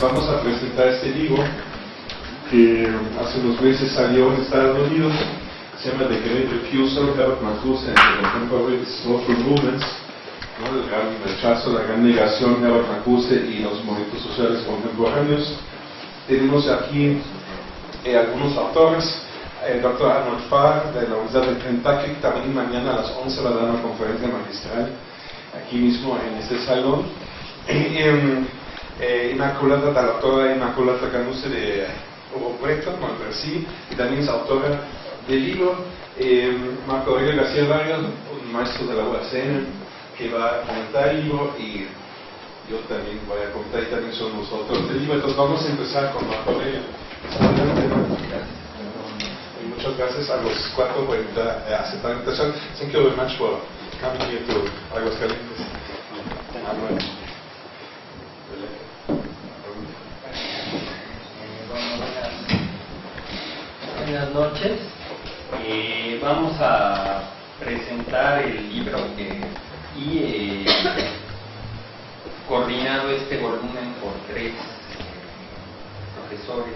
vamos a presentar este libro que hace unos meses salió en Estados Unidos, se llama The Great Refusal, Herbert Marcuse and the Contemporary Social Movements, ¿no? el gran rechazo, la gran negación, Herbert Marcuse y los movimientos sociales contemporáneos. Tenemos aquí eh, algunos autores, el doctor Arnold Farr de la Universidad de Kentucky, también mañana a las 11 va a dar una conferencia magistral aquí mismo en este salón. Em, eh, Inmaculada, la doctora Inmaculada Canuse de Breton, sí, y también es autora del libro. Eh, Marco Aurelio García Vargas, un maestro de la UACN, que va a comentar el libro y yo también voy a comentar y también son los autores del libro. Entonces vamos a empezar con Marco Aurelio. Y muchas gracias a los cuatro por aceptar la invitación. Thank you very much for coming here to Aguascalientes. Buenas noches. Eh, vamos a presentar el libro que y eh, coordinado este volumen por tres profesores,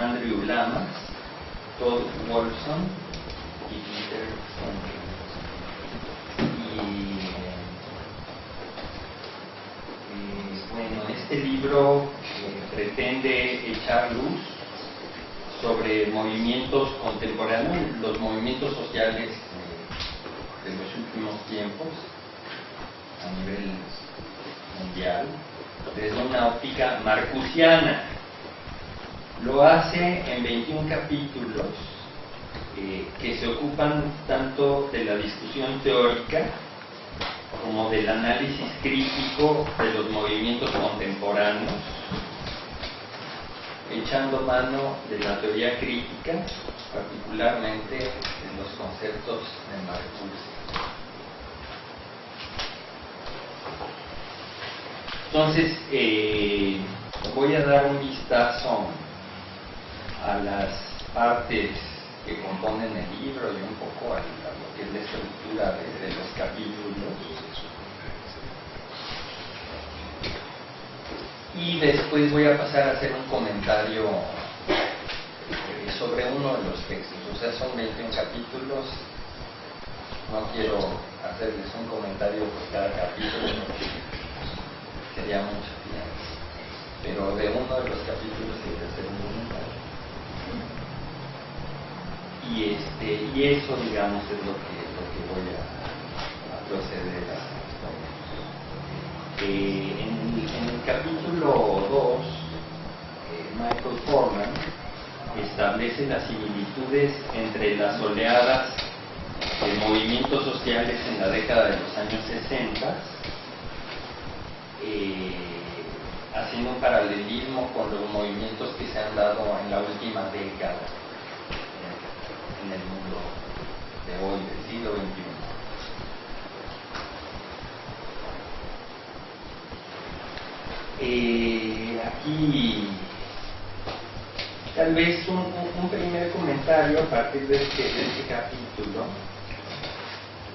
Andrew Lama, Todd Wolfson y Peter Y eh, bueno, este libro pretende echar luz sobre movimientos contemporáneos, los movimientos sociales de, los últimos tiempos a nivel mundial, desde una óptica marcusiana. Lo hace en 21 capítulos eh, que se ocupan tanto de la discusión teórica como del análisis crítico de los movimientos contemporáneos echando mano de la teoría crítica, particularmente en los conceptos de Marcuse. Entonces, eh, voy a dar un vistazo a las partes que componen el libro y un poco a, lo que es la estructura de, de los capítulos. Y después voy a pasar a hacer un comentario eh, sobre uno de los textos. O sea, son 21 capítulos. No quiero hacerles un comentario por cada capítulo sería mucho tiempo. Pero de uno de los capítulos hay que hacer un comentario. Y, este, y eso, digamos, es lo que, lo que voy a, proceder a hacer. Eh, capítulo 2, eh, Michael Forman establece las similitudes entre las oleadas de movimientos sociales en la década de los años 60, eh, haciendo un paralelismo con los movimientos que se han dado en la última década en el mundo de hoy, del siglo XXI. Eh, aquí tal vez un, primer comentario a partir de este, este capítulo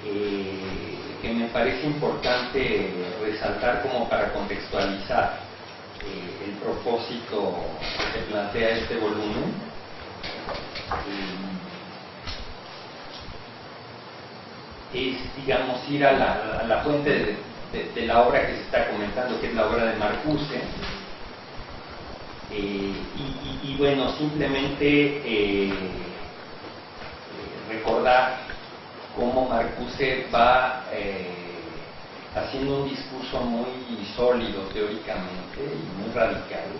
eh, que me parece importante resaltar como para contextualizar eh, el propósito que se plantea este volumen. es, digamos, ir a la, a la fuente de, de, la obra que se está comentando, que es la obra de Marcuse. Eh, y, bueno, simplemente eh, recordar cómo Marcuse va eh, haciendo un discurso muy sólido teóricamente y muy radical.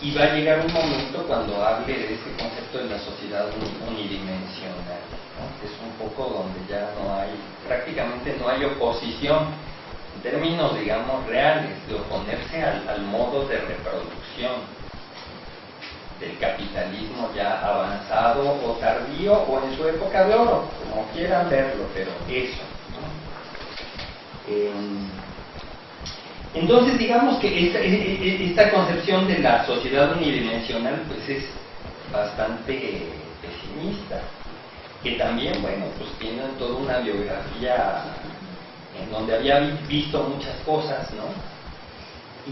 Y va a llegar un momento cuando hable de ese concepto de la sociedad unidimensional es un poco donde ya no hay, prácticamente no hay oposición en términos, digamos, reales, de oponerse al, al modo de reproducción del capitalismo ya avanzado o tardío o en su época de oro, como quieran verlo, pero eso. Eh, entonces, digamos que esta, e, e, esta, concepción de la sociedad unidimensional pues es bastante pesimista que también, bueno, pues tienen toda una biografía en donde había visto muchas cosas, ¿no?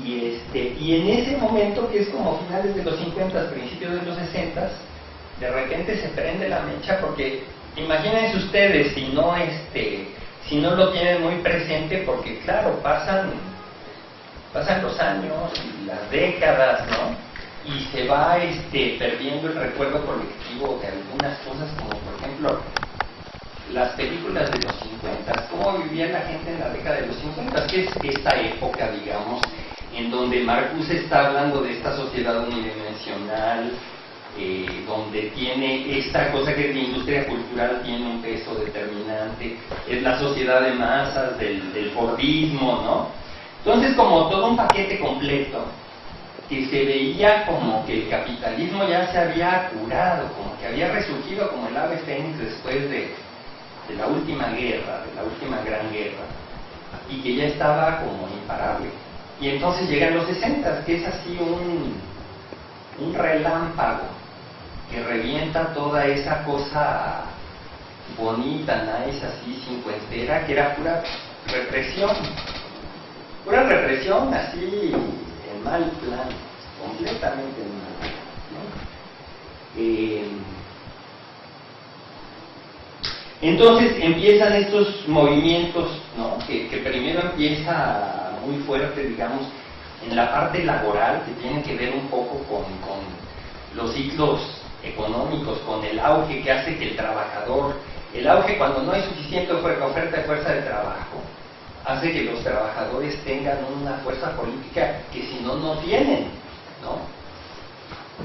Y, este, y en ese momento, que es como finales de los 50, principios de los 60, de repente se prende la mecha porque imagínense ustedes si no este si no lo tienen muy presente porque claro pasan pasan los años y las décadas no y se va este perdiendo el recuerdo colectivo de algunas cosas como por ejemplo las películas de los 50 cómo vivía la gente en la década de los 50 que es esta época digamos en donde Marcuse está hablando de esta sociedad unidimensional eh, donde tiene esta cosa que la industria cultural tiene un peso determinante, es la sociedad de masas, del, del Fordismo, ¿no? Entonces como todo un paquete completo, que se veía como que el capitalismo ya se había curado, como que había resurgido como el ave fénix después de, de la última guerra, de la última gran guerra, y que ya estaba como imparable. Y entonces llegan los 60, que es así un, un relámpago que revienta toda esa cosa bonita, nice, así, cincuentera, que era pura represión. Pura represión, así, mal plan, completamente en mal plan. Eh, entonces empiezan estos movimientos, que primero empieza muy fuerte, digamos, en la parte laboral, que tiene que ver un poco con, con los ciclos económicos, con el auge que hace que el trabajador, el auge cuando no hay suficiente oferta de fuerza de trabajo, hace que los trabajadores tengan una fuerza política que si no, no tienen, ¿no?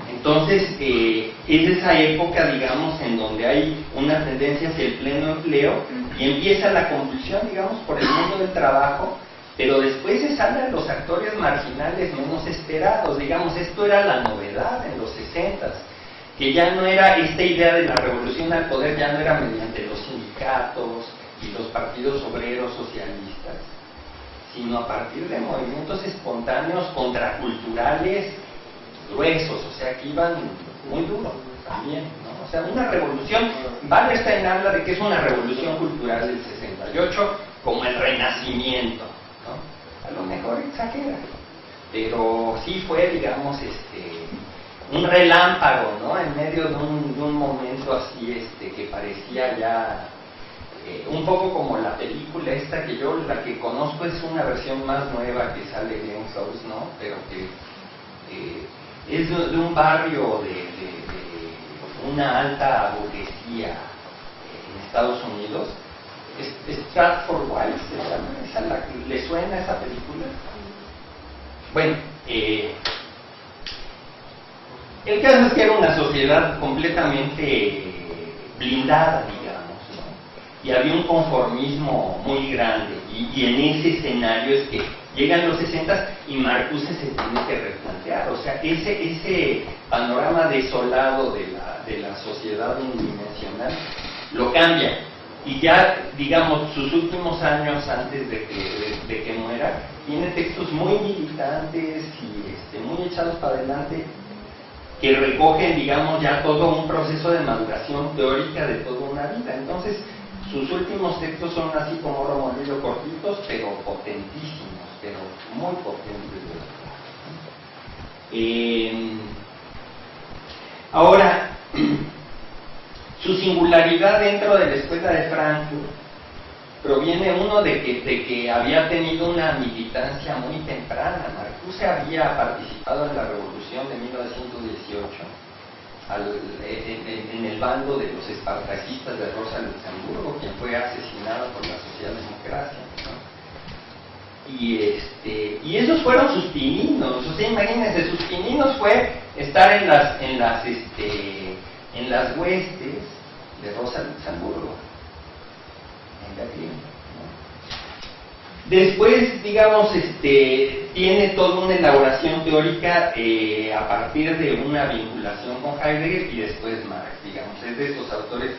Entonces, eh, es esa época, digamos, en donde hay una tendencia hacia el pleno empleo y empieza la convulsión, digamos, por el mundo del trabajo, pero después se salen los actores marginales menos esperados, digamos, esto era la novedad en los 60 que ya no era esta idea de la revolución al poder, ya no era mediante los sindicatos y los partidos obreros socialistas, sino a partir de movimientos espontáneos contraculturales gruesos, o sea, que iban muy duros también. O sea, una revolución, Wallerstein habla de que es una revolución cultural del 68 como el renacimiento. A lo mejor exagera, pero sí fue, digamos, este, un relámpago, ¿no? En medio de un, de un momento así este, que parecía ya eh, un poco como la película esta que yo, la que conozco es una versión más nueva que sale de un Close, ¿no? Pero que eh, es de, un barrio de, una alta burguesía en Estados Unidos. Stratford Wild, ¿se llama? ¿Le suena esa película? Bueno, eh, el caso es que era una sociedad completamente blindada. Y había un conformismo muy grande. Y, en ese escenario es que llegan los 60 y Marcuse se tiene que replantear. O sea, ese, ese panorama desolado de la, de la sociedad unidimensional lo cambia. Y ya, digamos, sus últimos años antes de que, de, que muera, tiene textos muy militantes y este, muy echados para adelante que recogen, digamos, ya todo un proceso de maduración teórica de toda una vida. Entonces, sus últimos textos son así como Romolillo cortitos, pero potentísimos, pero muy potentes. Eh, ahora, su singularidad dentro de la escuela de Frankfurt proviene uno de que, de que había tenido una militancia muy temprana. Marcuse había participado en la revolución de 1918 en, el bando de los espartaquistas de Rosa Luxemburgo, quien fue asesinado por la socialdemocracia. Y, este, y esos fueron sus pininos, o sea, imagínense, sus pininos fue estar en las, en las, este, en las huestes de Rosa Luxemburgo Después, digamos, este, tiene toda una elaboración teórica eh, a partir de una vinculación con Heidegger y después Marx, digamos, es de estos autores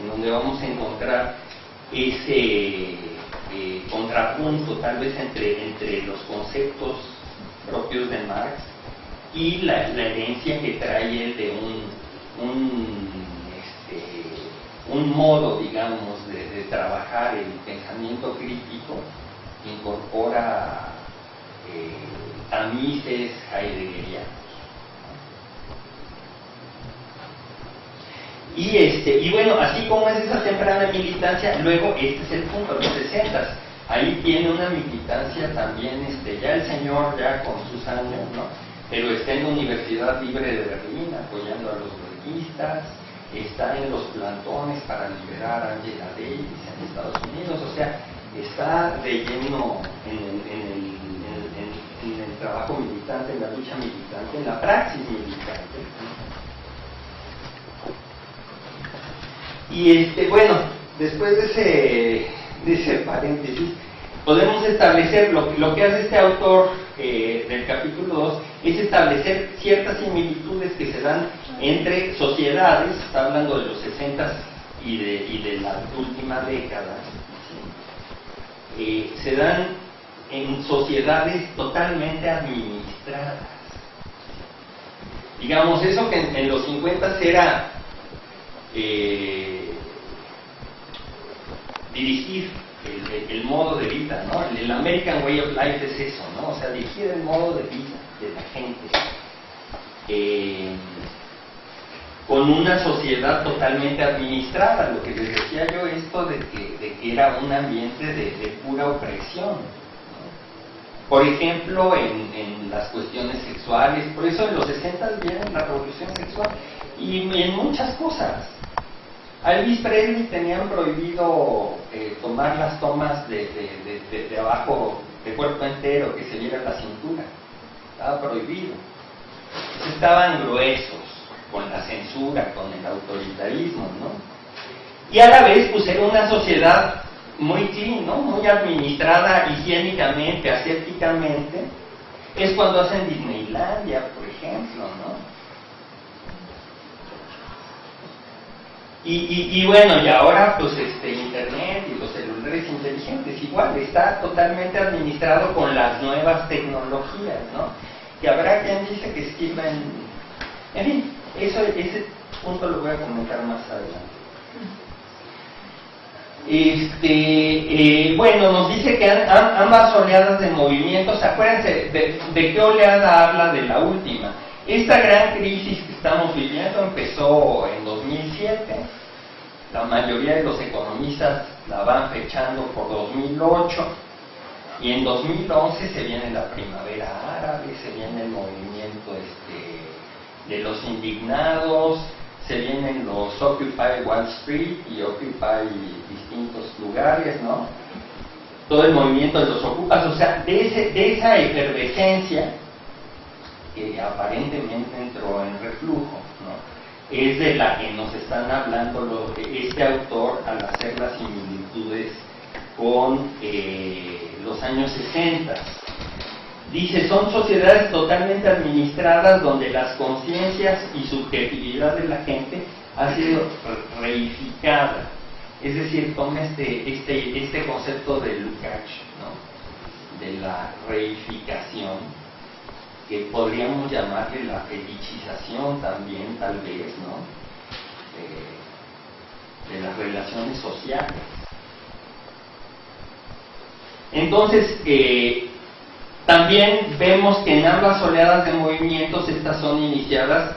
en donde vamos a encontrar ese eh, contrapunto tal vez entre, entre los conceptos propios de Marx y la, herencia que trae de un, un, este, un modo, digamos, de, trabajar el pensamiento crítico incorpora eh, tamices heideggerianos. Y, este, y bueno, así como es esa temprana militancia, luego este es el punto, los 60 ahí tiene una militancia también, este, ya el señor ya con sus años, ¿no? Pero está en la Universidad Libre de Berlín apoyando a los berlinistas, está en los plantones para liberar a Angela Davis en Estados Unidos, o sea, está de lleno en el, en el trabajo militante, en la lucha militante, en la praxis militante. Y este, bueno, después de ese, de ese paréntesis, podemos establecer, lo, lo que hace este autor eh, del capítulo 2, es establecer ciertas similitudes que se dan entre sociedades, está hablando de los 60 y de, y de la última década, eh, se dan en sociedades totalmente administradas. Digamos, eso que en, los 50 era eh, dirigir el, modo de vida, ¿no? El, American Way of Life es eso, ¿no? O sea, dirigir el modo de vida de la gente. Eh, con una sociedad totalmente administrada, lo que les decía yo, esto de que, era un ambiente de, pura opresión. Por ejemplo, en, las cuestiones sexuales, por eso en los 60 viene la revolución sexual y en muchas cosas. Elvis Presley tenían prohibido eh, tomar las tomas de, de, abajo, de cuerpo entero, que se viera la cintura. Estaba prohibido. estaban gruesos con la censura, con el autoritarismo, ¿no? Y a la vez, pues era una sociedad muy clean, ¿no? Muy administrada higiénicamente, asépticamente. Es cuando hacen Disneylandia, por ejemplo, ¿no? Y, bueno, y ahora pues este Internet y los celulares inteligentes, igual, está totalmente administrado con las nuevas tecnologías, ¿no? Y habrá quien dice que esquivan... En fin, eso, ese punto lo voy a comentar más adelante. Este, eh, bueno, nos dice que ambas oleadas de movimientos, acuérdense de, qué oleada habla de la última esta gran crisis que estamos viviendo empezó en 2007. La mayoría de los economistas la van fechando por 2008. Y en 2011 se viene la primavera árabe, se viene el movimiento este, de los indignados, se vienen los Occupy Wall Street y Occupy distintos lugares, ¿no? Todo el movimiento de los ocupas, o sea, de, ese, de esa efervescencia que aparentemente entró en reflujo, es de la que nos están hablando este autor al hacer las similitudes con eh, los años 60. Dice, son sociedades totalmente administradas donde las conciencias y subjetividad de la gente ha sido reificada. Es decir, toma este, este, este concepto de Lukács, de la reificación, que podríamos llamarle la fetichización también, tal vez, ¿no? de las relaciones sociales. Entonces, eh, también vemos que en ambas oleadas de movimientos estas son iniciadas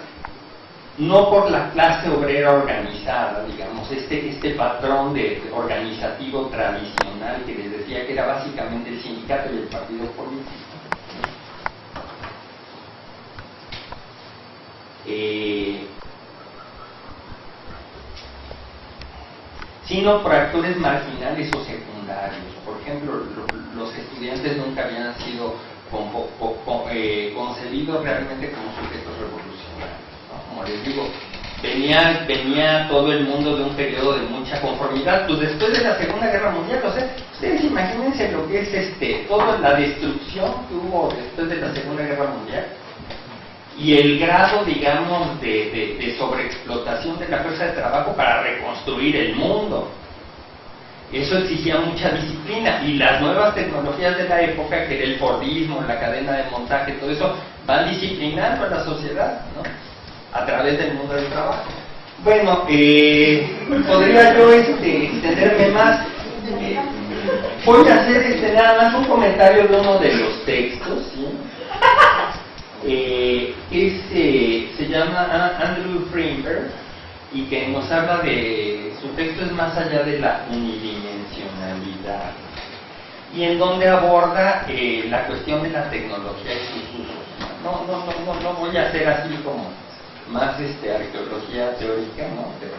no por la clase obrera organizada, digamos, este, este patrón de organizativo tradicional que les decía que era básicamente el sindicato y el partido político, Eh, sino por actores marginales o secundarios. Por ejemplo, los estudiantes nunca habían sido eh, concebidos realmente como sujetos revolucionarios. Como les digo, venía, todo el mundo de un periodo de mucha conformidad. Pues después de la Segunda Guerra Mundial, o sea, ustedes imagínense lo que es este, toda la destrucción que hubo después de la Segunda Guerra Mundial y el grado, digamos, de, sobreexplotación de la fuerza de trabajo para reconstruir el mundo. Eso exigía mucha disciplina y las nuevas tecnologías de la época, que era el Fordismo, la cadena de montaje, todo eso, van disciplinando a la sociedad ¿no? a través del mundo del trabajo. Bueno, eh, podría yo este, extenderme más. Eh, voy a hacer este, nada más un comentario de uno de los textos. ¿sí? Eh, que se llama Andrew Frimberg y que nos habla de, su texto es más allá de la unidimensionalidad y en donde aborda eh, la cuestión de la tecnología y sus usos. No, no, no, no, no voy a hacer así como más este, arqueología teórica, ¿no? Pero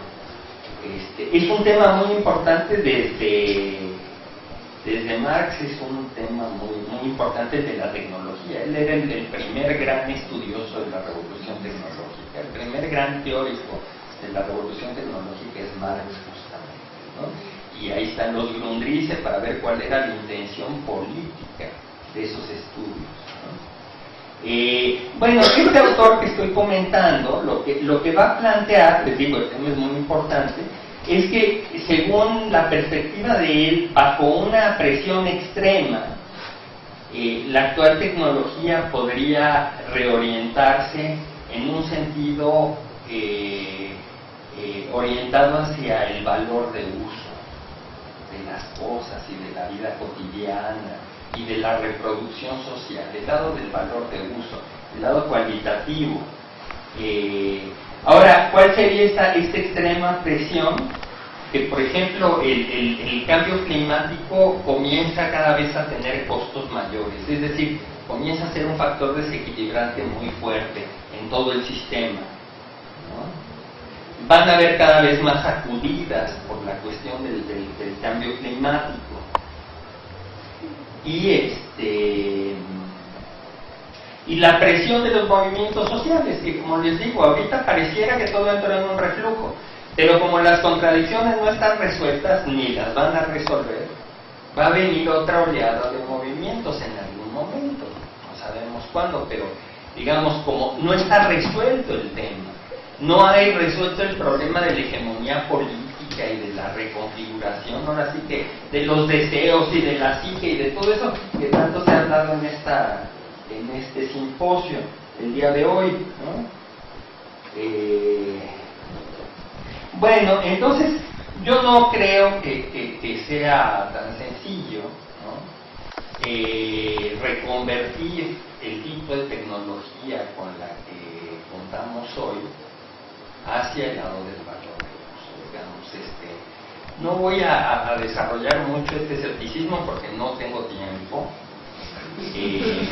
este, es un tema muy importante desde, desde Marx, es un tema muy, muy importante de la tecnología. Él era el, el primer gran estudioso de la revolución tecnológica, el primer gran teórico de la revolución tecnológica es Marx justamente. ¿no? Y ahí están los Grundrisse para ver cuál era la intención política de esos estudios. Eh, bueno, este autor que estoy comentando, lo que, lo que va a plantear, les digo, el tema es muy importante, es que según la perspectiva de él, bajo una presión extrema, eh, la actual tecnología podría reorientarse en un sentido eh, eh, orientado hacia el valor de uso de las cosas y de la vida cotidiana y de la reproducción social, el lado del valor de uso, el lado cualitativo. Eh, ahora, ¿cuál sería esta, esta extrema presión? Que, por ejemplo, el, el cambio climático comienza cada vez a tener costos mayores, es decir, comienza a ser un factor desequilibrante muy fuerte en todo el sistema. Van a haber cada vez más sacudidas por la cuestión del, cambio climático. Y este y la presión de los movimientos sociales, que como les digo, ahorita pareciera que todo entra en un reflujo, pero como las contradicciones no están resueltas ni las van a resolver, va a venir otra oleada de movimientos en algún momento, no sabemos cuándo, pero digamos como no está resuelto el tema no hay resuelto el problema de la hegemonía política y de la reconfiguración, ahora sí que de los deseos y de la psique y de todo eso que tanto se ha hablado en, esta, en este simposio el día de hoy. Eh, bueno, entonces yo no creo que, sea tan sencillo eh, reconvertir el tipo de tecnología con la que contamos hoy hacia el lado del valor. Digamos, este, no voy a, desarrollar mucho este escepticismo porque no tengo tiempo. Eh,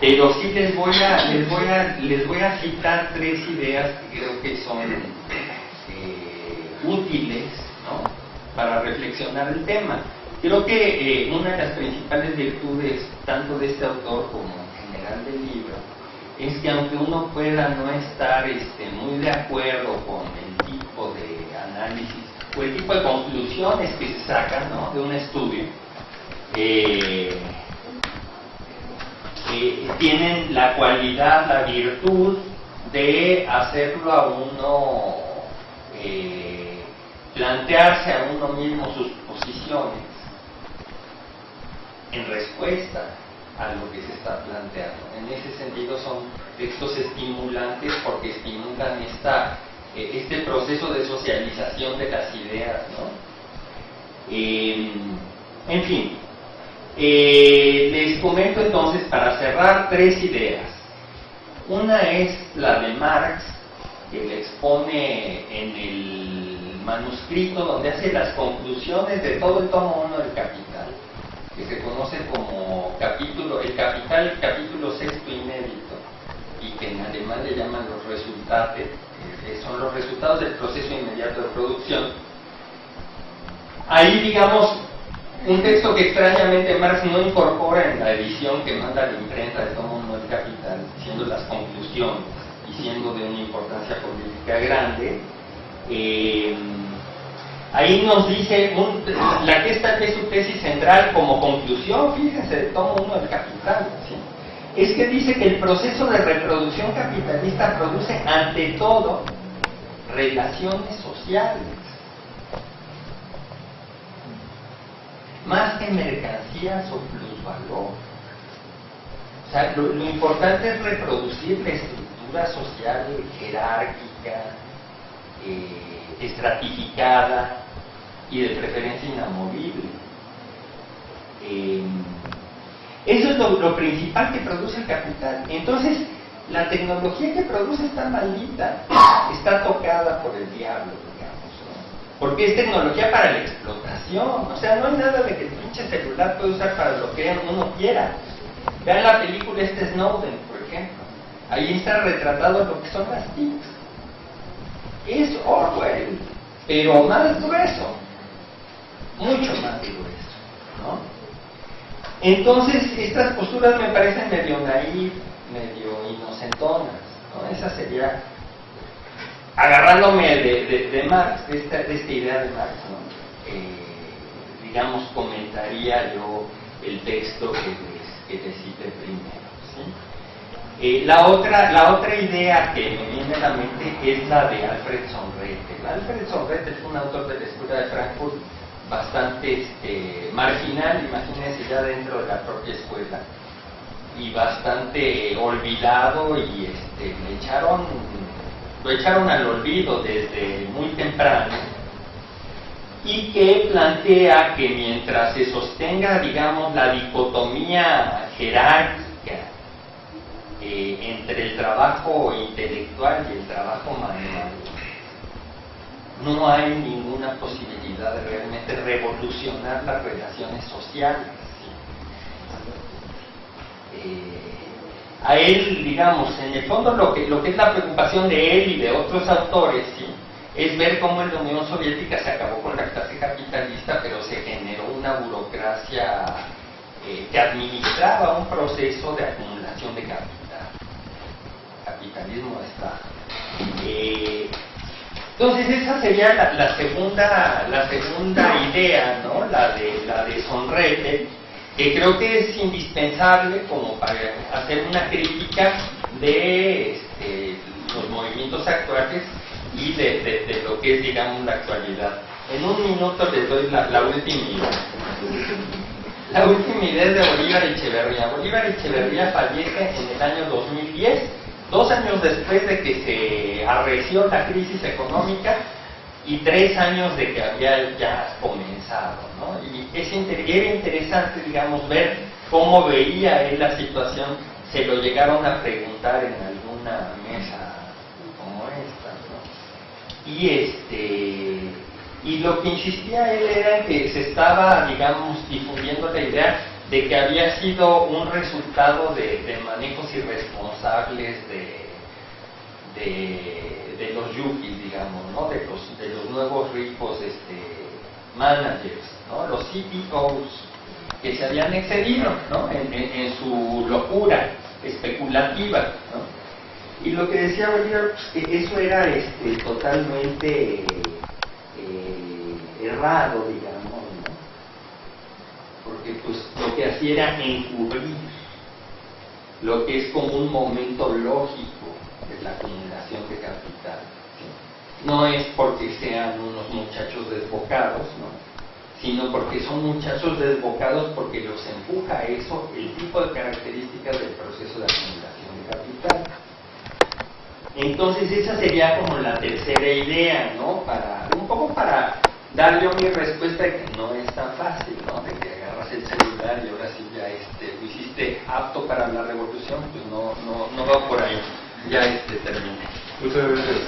pero sí les voy a les voy a les voy a citar tres ideas que creo que son eh, útiles ¿no? para reflexionar el tema creo que eh, una de las principales virtudes tanto de este autor como en general del libro es que aunque uno pueda no estar este, muy de acuerdo con el tipo de análisis o el tipo de conclusiones que se sacan de un estudio, eh, eh, tienen la cualidad, la virtud de hacerlo a uno, eh, plantearse a uno mismo sus posiciones en respuesta a lo que se está planteando. En ese sentido son textos estimulantes porque estimulan esta, eh, este proceso de socialización de las ideas. Em, en fin, eh, les comento entonces para cerrar tres ideas. Una es la de Marx, que le expone en el manuscrito donde hace las conclusiones de todo el tomo 1 del Capital que se conoce como capítulo, el capital, capítulo sexto inédito, y que en alemán le llaman los resultados, eh, son los resultados del proceso inmediato de producción. Ahí, digamos, un texto que extrañamente Marx no incorpora en la edición que manda la imprenta de todo mundo el capital, siendo las conclusiones y siendo de una importancia política grande. Eh, Ahí nos dice la que está es su tesis central como conclusión, fíjense, de todo uno del capital. Es que dice que el proceso de reproducción capitalista produce ante todo relaciones sociales. Más que mercancías o plusvalor. O sea, lo, lo importante es reproducir la estructura social jerárquica, eh, estratificada y de preferencia inamovible. Eh, eso es lo, principal que produce el capital. Entonces, la tecnología que produce está maldita, está tocada por el diablo, digamos, porque es tecnología para la explotación. O sea, no hay nada de que el pinche celular puede usar para lo que uno quiera. Vean la película este Snowden, por ejemplo. Ahí está retratado lo que son las TICs. Es Orwell, pero más grueso, mucho más grueso, ¿no? Entonces, estas posturas me parecen medio naif, medio inocentonas, ¿no? Esa sería, agarrándome de, Marx, de esta, idea de Marx, ¿no? Eh, digamos, comentaría yo el texto que les, que primero, ¿sí? Eh, la, otra, la otra idea que me viene a la mente es la de Alfred Sonrete. Alfred Sonrete es un autor de la Escuela de Frankfurt bastante este, marginal, imagínense ya dentro de la propia escuela, y bastante olvidado y este, le echaron, lo echaron al olvido desde muy temprano y que plantea que mientras se sostenga, digamos, la dicotomía jerárquica eh, entre el trabajo intelectual y el trabajo manual, no hay ninguna posibilidad de realmente revolucionar las relaciones sociales. Eh, a él, digamos, en el fondo lo que, es la preocupación de él y de otros autores, es ver cómo en la Unión Soviética se acabó con la clase capitalista, pero se generó una burocracia eh, que administraba un proceso de acumulación de capital. Capitalismo está. Eh, entonces esa sería la, segunda, la segunda idea, ¿no? la, de, la de Sonrete, que creo que es indispensable como para hacer una crítica de este, los movimientos actuales y de, lo que es, digamos, la actualidad. En un minuto les doy la, la última idea. La última idea es de Bolívar Echeverría. Bolívar Echeverría fallece en el año 2010 dos años después de que se arreció la crisis económica y tres años de que había ya comenzado. ¿no? Y es era interesante, digamos, ver cómo veía él la situación. Se lo llegaron a preguntar en alguna mesa como esta. ¿no? Y, este, y lo que insistía él era que se estaba, digamos, difundiendo la idea de que había sido un resultado de, manejos irresponsables de, de, los yukis, digamos, ¿no? de, los, de los nuevos ricos este, managers, ¿no? los CEOs que se habían excedido ¿no? en, su locura especulativa. Y lo que decía Bolívar, pues, que eso era este, totalmente eh, errado, digamos porque pues lo que hacía era encubrir lo que es como un momento lógico de la acumulación de capital. No es porque sean unos muchachos desbocados, sino porque son muchachos desbocados porque los empuja a eso el tipo de características del proceso de acumulación de capital. Entonces esa sería como la tercera idea, ¿no? Para, un poco para dar yo mi respuesta de que no es tan fácil, ¿no? El celular y ahora sí ya este, lo hiciste apto para la revolución, pues no, no, no va por ahí. Ya este terminé. Muchas gracias.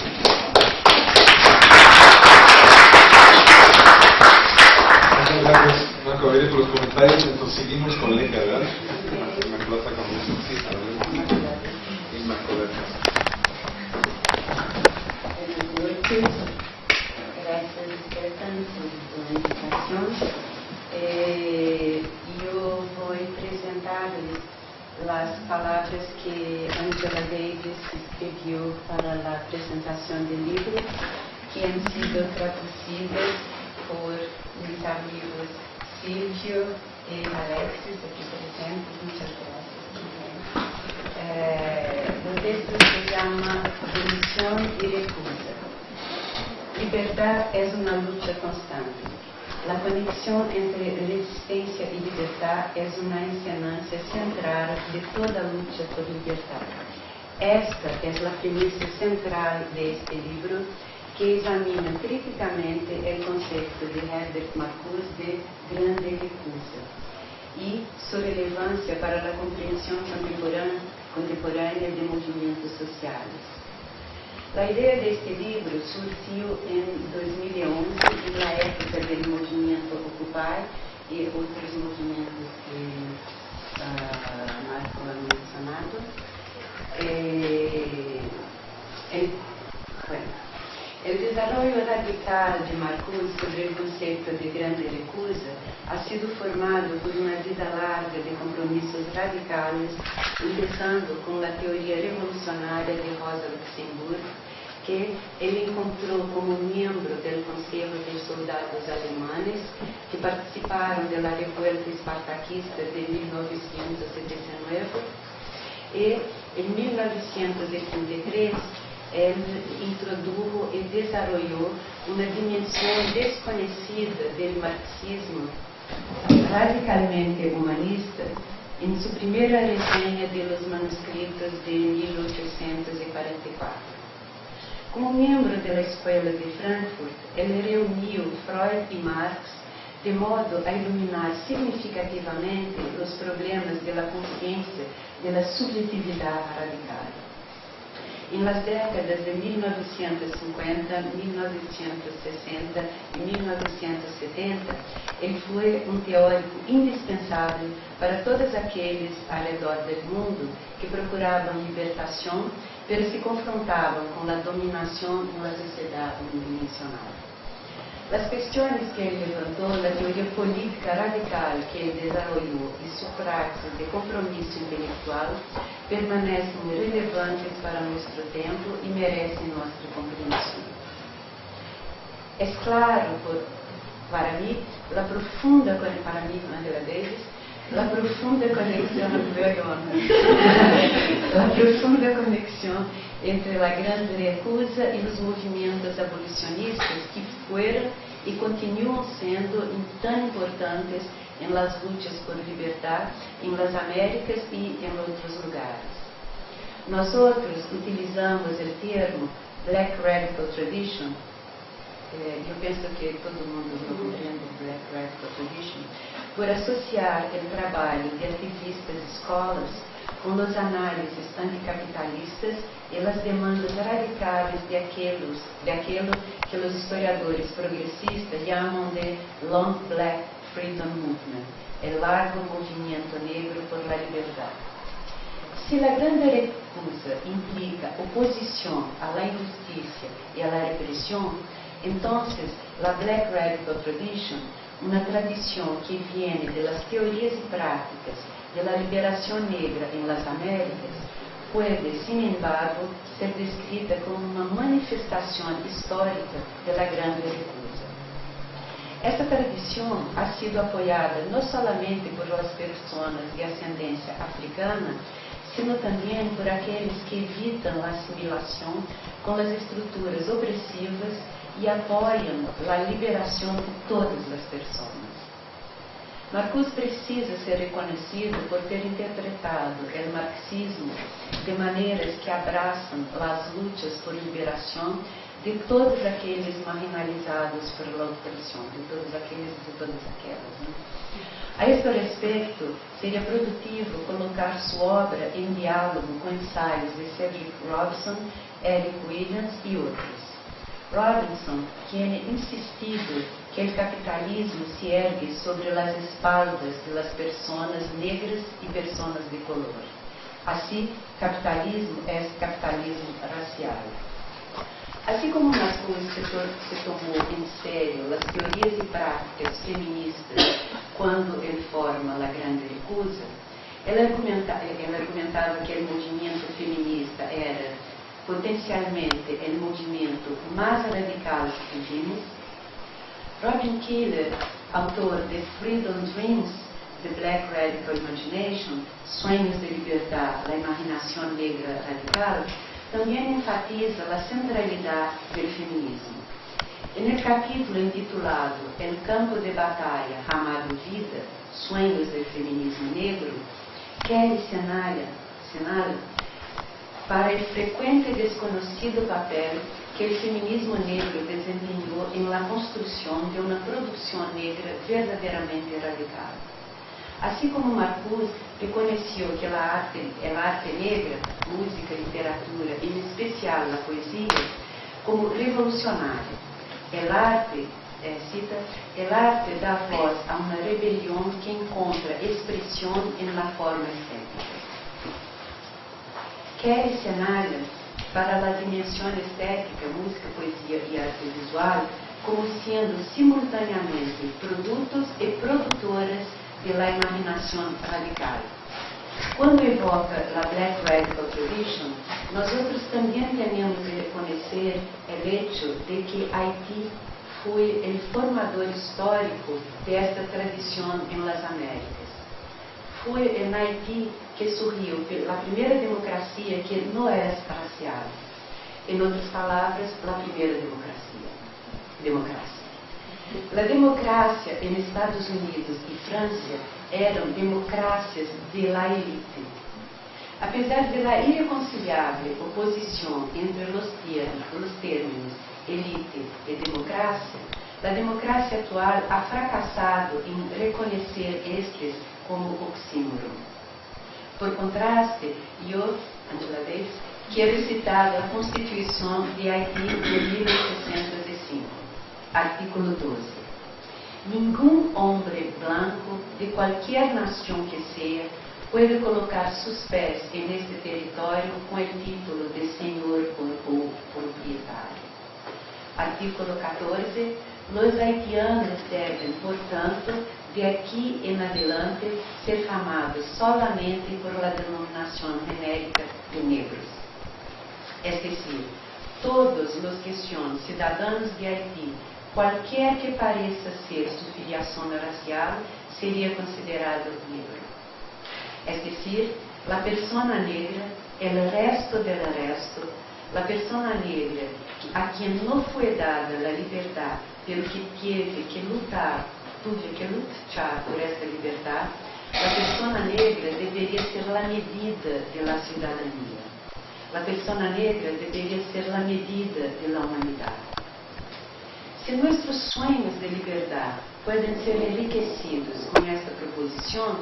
Muchas gracias, Marco Aurelio, por los comentarios. Entonces seguimos con Lenca, ¿verdad? Gracias, Stefan, por tu invitación. Apresentar-lhes as palavras que Angela Davis escreveu para a apresentação do livro, que han sido traduzidas por mis amigos Silvio e Alexis, aqui presentes. Muchas gracias. Eh, o texto se chama Demissão e Recusa. Liberdade é uma luta constante. La conexión entre resistencia y libertad es una enseñanza central de toda lucha por libertad. Esta es la premisa central de este libro que examina criticamente o conceito de Herbert Marcuse de grande recusa e sua relevância para a compreensão contemporânea, contemporânea de sociais. A ideia deste livro surgiu em 2011, na época do movimento Occupy e outros movimentos que uh, Marco ha mencionado. Eh, el, bueno, el desarrollo radical de Marcuse sobre o conceito de grande recusa. Ha sido formado por uma vida larga de compromissos radicais, começando com a teoria revolucionária de Rosa Luxemburgo, que ele encontrou como membro do Conselho de Soldados Alemães que participaram da revolta espartaquista de 1919 e em 1933 ele introduziu e desenvolveu uma dimensão desconhecida do marxismo radicalmente humanista em sua primeira resenha de los manuscritos de 1844. Como membro da Escola Escuela de Frankfurt, ele reuniu Freud e Marx de modo a iluminar significativamente os problemas da consciência da subjetividade radical. Em las décadas de 1950, 1960 e 1970, ele foi um teórico indispensável para todos aqueles ao redor do mundo que procuravam libertação pero se confrontavam com a dominação de uma sociedade unidimensional as questões que ele levantou na teoria política radical que ele desenvolveu e sua praxis de compromisso intelectual permanecem relevantes para nosso tempo e merecem nossa compreensão. É claro por, para mim, pela profunda para mí, Angela Davis, la profunda conexión, la profunda conexión entre la gran recusa y los movimientos abolicionistas que fueron y continúan siendo tan importantes en las luchas por libertad en las Américas y en otros lugares. Nosotros utilizamos el termo Black Radical Tradition eu penso que todo mundo compreende o Black Radical Tradition, por associar o trabalho de ativistas escolas com as análises anticapitalistas e as demandas radicais de, aqueles, de aquilo que os historiadores progressistas chamam de Long Black Freedom Movement, o largo movimento negro por la liberdade. Se a grande recusa implica oposição à injustiça e à repressão, Entonces, la Black Radical Tradition, una tradición que viene de las teorías y prácticas de la liberación negra en las Américas, puede, sin embargo, ser descrita como uma manifestação histórica da grande recusa. Essa tradição ha sido apoiada não somente por as pessoas de ascendência africana, sino também por aqueles que evitam a assimilação com as estruturas opressivas e apoiam a liberação de todas as pessoas. Marcuse precisa ser reconhecido por ter interpretado o marxismo de maneiras que abraçam as lutas por liberação de todos aqueles marginalizados por opressão, de todos aqueles e de todas aquelas. Né? A este respeito, seria produtivo colocar sua obra em diálogo com ensaios de Cedric Robson, Eric Williams e outros. Robinson tinha é insistido que o capitalismo se ergue sobre as espaldas das pessoas negras e pessoas de color. Assim, capitalismo é capitalismo racial. Assim como Marcos se, tomou em sério as teorias e práticas feministas quando ele forma La Grande Recusa, ela argumenta, que o movimento feminista era potencialmente o movimento mais radical que vimos. Robin Keeler, autor de Freedom Dreams, The Black Radical Imagination, Sonhos de Liberdade, a Imaginação Negra Radical, também enfatiza a centralidade do feminismo. No capítulo intitulado El campo de batalha chamado Vida, Sonhos do Feminismo Negro, Kelly Senalha para o frequente e desconhecido papel que que el feminismo negro desempeñó en la construcción de una producción negra verdaderamente radical. Así como Marcuse reconoció que la arte, el arte negra, música, literatura, en especial la poesía, como revolucionária. El arte, eh, cita, el arte dá voz a uma rebelião que encontra expressão em la forma estética. Quer cenários para a dimensão estética, música, poesia e arte visual como sendo simultaneamente produtos e produtoras de la imaginação radical. Quando evoca a Black Radical Tradition, nós outros também temos que reconhecer o hecho de que Haiti foi o formador histórico desta tradição em las Américas. Foi em Haiti que surgiu a primeira democracia que não era racial. Em outras palavras, a primeira democracia. Democracia. A democracia em Estados Unidos e França eram democracias de la élite. Apesar de la irreconciliável oposição entre os termos, os termos elite e democracia, a democracia atual ha fracassado em reconhecer estes como oxímoron. Por contraste, eu, Angela Davis, quero citar a Constituição de Haiti de 1965, artículo 12. Ningún hombre blanco de qualquer nação que seja pode colocar seus pés en este território com o título de senhor ou proprietário. Artículo 14. Los haitianos devem, portanto, de aqui em adelante, ser chamados solamente por la denominação genérica de negros. Es decir, todos os que são cidadãos de Haiti qualquer que pareça ser sua filiação racial seria considerado negro. É decir, a pessoa negra, o resto del resto, a pessoa negra a quem não foi dada a liberdade, pelo que teve que lutar, teve que lutar por essa liberdade, a pessoa negra deveria ser a medida da cidadania. A pessoa negra deveria ser a medida da humanidade. Se nossos sonhos de liberdade podem ser enriquecidos com esta proposição,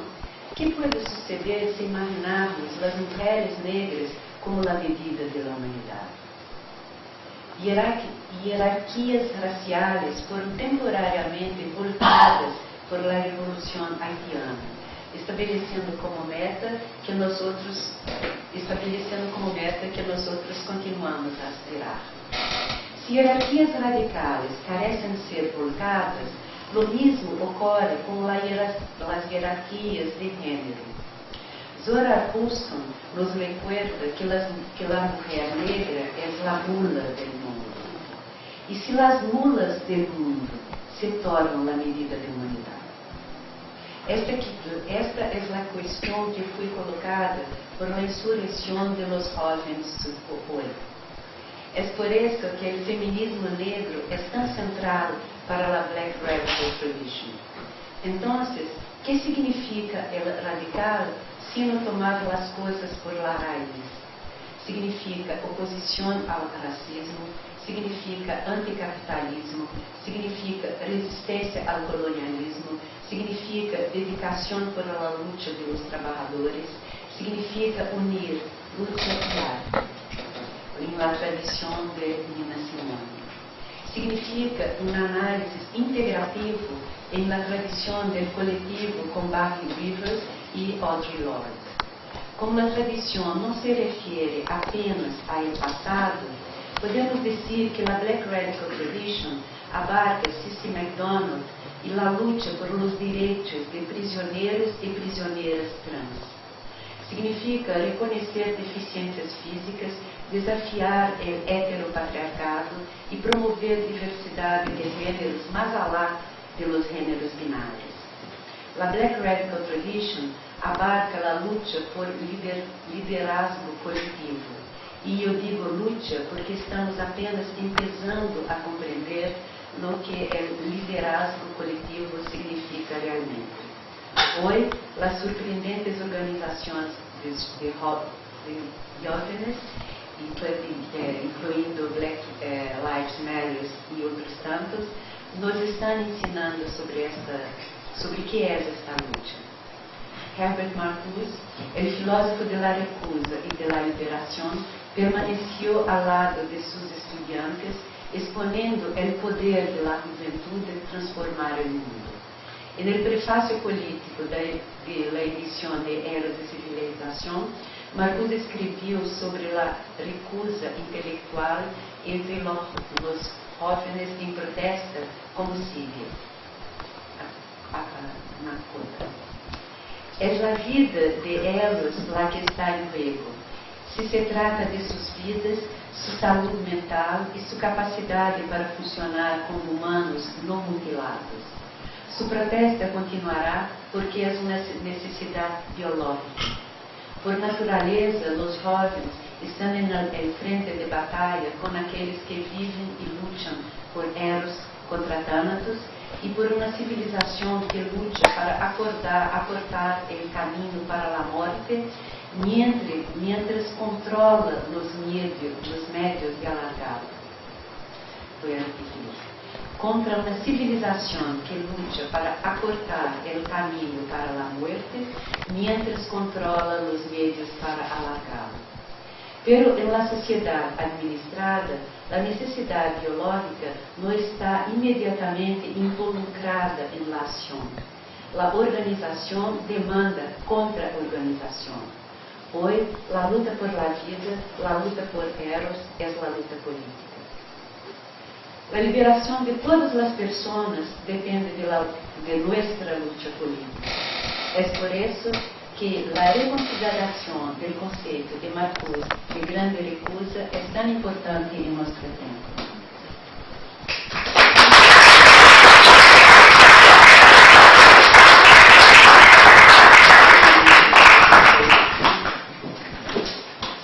que pode suceder se imaginarmos as mulheres negras como a medida da humanidade? Hierarquias raciais foram temporariamente voltadas por la Revolução Haitiana, estabelecendo como meta que nós outros estabelecendo como meta que nós outros continuamos a aspirar. Se hierarquias radicais carecem de ser voltadas, lo mismo ocorre com as hierarquias de gênero. Zora Houston nos recuerda que, las, que la mujer negra es la mula del mundo. E se as mulas del mundo se tornam a medida da humanidade? Esta, esta é a questão que foi colocada por uma insurreição de los jóvenes hoy. É por isso que o feminismo negro é tão central para a Black Radical Tradition. Então, o que significa el radical sino tomar as coisas por la raíz? Significa oposição ao racismo, significa anticapitalismo, significa resistência ao colonialismo, significa dedicação por la luta dos trabalhadores, significa unir luta e arte em la tradição de Nina Simone. Significa uma análise integrativa em la tradição do coletivo com Barry Rivers e Audre Lorde. Como a tradição não se refere apenas ao passado, podemos dizer que a Black Radical Tradition abarca Cissy MacDonald e a luta por los direitos de prisioneiros e prisioneiras trans. Significa reconhecer deficiências físicas desafiar o heteropatriarcado e promover diversidade de gêneros mais além dos gêneros binários. A Black Radical Tradition abarca a luta por lider, liderazgo coletivo. E eu digo luta porque estamos apenas empezando a compreender no que o liderazgo coletivo significa realmente. Hoje, as surpreendentes organizações de, de, de eh, incluindo Black eh, Lives Matter e outros tantos, nos estão ensinando sobre esta, sobre o que é esta luta. Herbert Marcuse, o filósofo de la recusa e de la liberação, permaneceu ao lado de seus estudiantes, exponendo o poder de la juventude de transformar o mundo. En el prefacio político de, la edición de Eras de Civilización, Marcuse escreveu sobre a recusa intelectual entre los jóvenes em protesta, como sigue. Na conta. É a vida de elas lá que está em juego. Se se trata de suas vidas, sua saúde mental e sua capacidade para funcionar como humanos não mutilados. Sua protesta continuará porque é uma necessidade biológica. Por natureza, os jovens estão em frente de batalha com aqueles que vivem e lutam por Eros contra Thanatos e por uma civilização que luta para acordar, acortar o caminho para a morte, mientras, mientras controla os médios, os médios de. Foi a repetir contra uma civilização que luta para acortar o caminho para a morte, mientras controla os meios para alargá-lo. Pero la sociedade administrada, a necessidade biológica não está imediatamente involucrada em la ação. A organização demanda contra-organização. Hoje, a luta por la vida, a luta por Eros, é a luta política. A liberação de todas as pessoas depende de, la, de nossa luta política. É por isso que a reconsideração do conceito de Marcuse de grande recusa é tão importante em nosso tempo.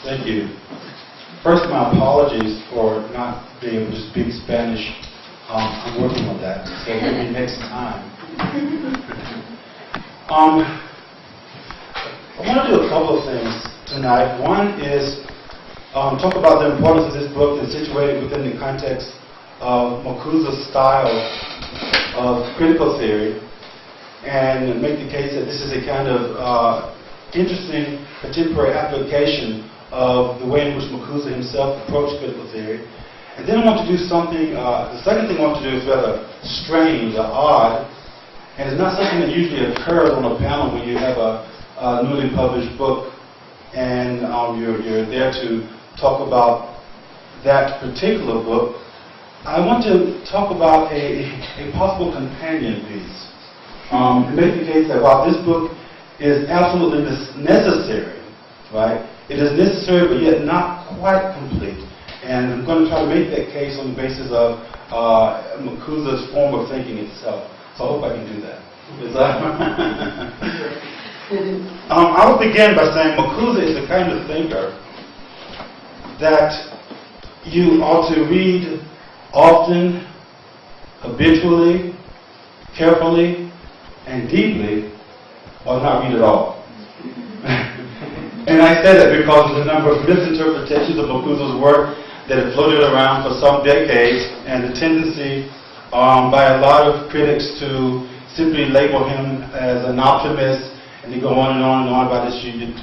Thank you. First, my apologies for not being able to speak Spanish. Um, I'm working on that, so maybe next time. Um, I want to do a couple of things tonight. One is um, talk about the importance of this book and situate it within the context of Makuza's style of critical theory and make the case that this is a kind of uh, interesting contemporary application of the way in which Makuza himself approached critical theory. And then I want to do something, uh, the second thing I want to do is rather strange or odd, and it's not something that usually occurs on a panel when you have a, a newly published book and um, you're, you're there to talk about that particular book. I want to talk about a, a possible companion piece. Um, make the case that while this book is absolutely necessary, right, it is necessary but yet not quite complete. And I'm going to try to make that case on the basis of uh, Makuza's form of thinking itself. So I hope I can do that. um, I will begin by saying Makuza is the kind of thinker that you ought to read often, habitually, carefully, and deeply, or not read at all. And I say that because of the number of misinterpretations of Makuza's work that have floated around for some decades and the tendency um, by a lot of critics to simply label him as an optimist and they go on and on and on about this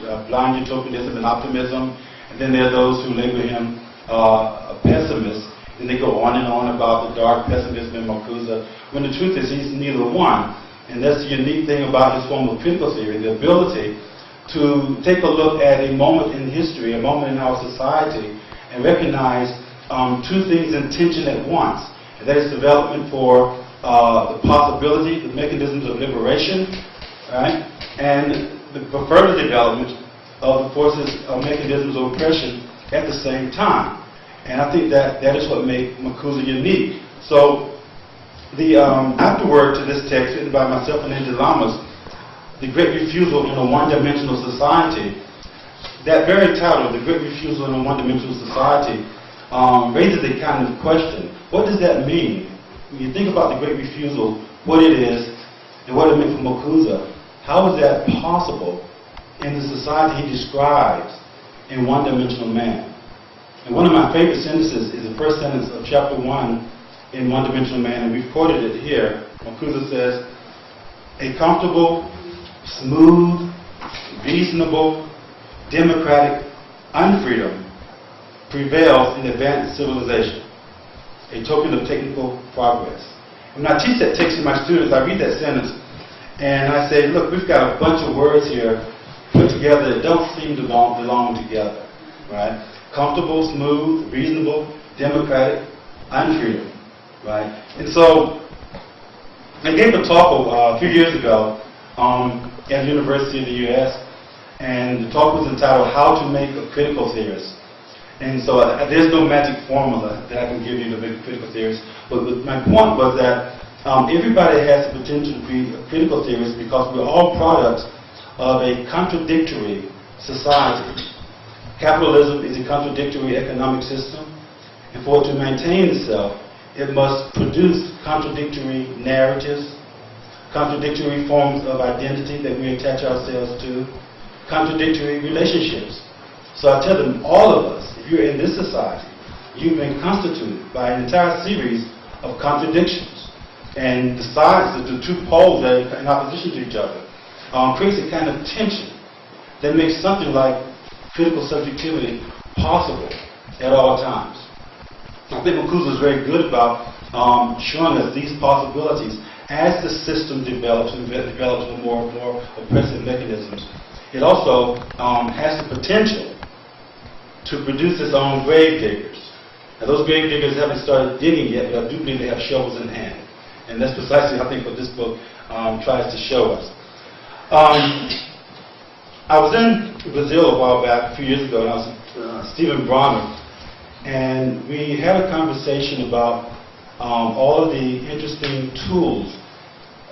uh, blind utopianism and optimism. And then there are those who label him uh, a pessimist and they go on and on about the dark pessimism in Makuza when the truth is he's neither one. And that's the unique thing about his form of critical theory, the ability to take a look at a moment in history, a moment in our society, and recognize um, two things in tension at once. And that is development for uh, the possibility, the mechanisms of liberation, right? And the further development of the forces of mechanisms of oppression at the same time. And I think that that is what made Makuza unique. So the um, afterword to this text, written by myself and Andy Lamas, the great refusal in a one-dimensional society, that very title, The Great Refusal in a One-Dimensional Society, um, raises a kind of question. What does that mean? When you think about the Great Refusal, what it is, and what it meant for Makuza, how is that possible in the society he describes in one-dimensional man? And one of my favorite sentences is the first sentence of chapter 1 in One Dimensional Man, and we've quoted it here. Makuza says, a comfortable, smooth, reasonable, democratic unfreedom prevails in advanced civilization, a token of technical progress. When I teach that text to my students, I read that sentence and I say, look, we've got a bunch of words here put together that don't seem to belong, belong together, right? Comfortable, smooth, reasonable, democratic, unfreedom, right? And so I gave a talk uh, a few years ago um, at the University of the U.S. and the talk was entitled How to Make a Critical Theorist. And so uh, there's no magic formula that I can give you to make a critical theorist. But, but my point was that um, everybody has the potential to be a critical theorist because we're all products of a contradictory society. Capitalism is a contradictory economic system, and for it to maintain itself, it must produce contradictory narratives, contradictory forms of identity that we attach ourselves to, contradictory relationships. So I tell them, all of us, if you're in this society, you've been constituted by an entire series of contradictions and the sides, the, the two poles that are in opposition to each other, um, creates a kind of tension that makes something like critical subjectivity possible at all times. I think Makuza is very good about um, showing us these possibilities as the system develops and develops with more and more oppressive mechanisms. It also um, has the potential to produce its own grave diggers. Now, those grave diggers haven't started digging yet, but I do believe they have shovels in hand. And that's precisely, I think, what this book um, tries to show us. Um, I was in Brazil a while back, a few years ago, and I was with uh, Stephen Bronner, and we had a conversation about um, all of the interesting tools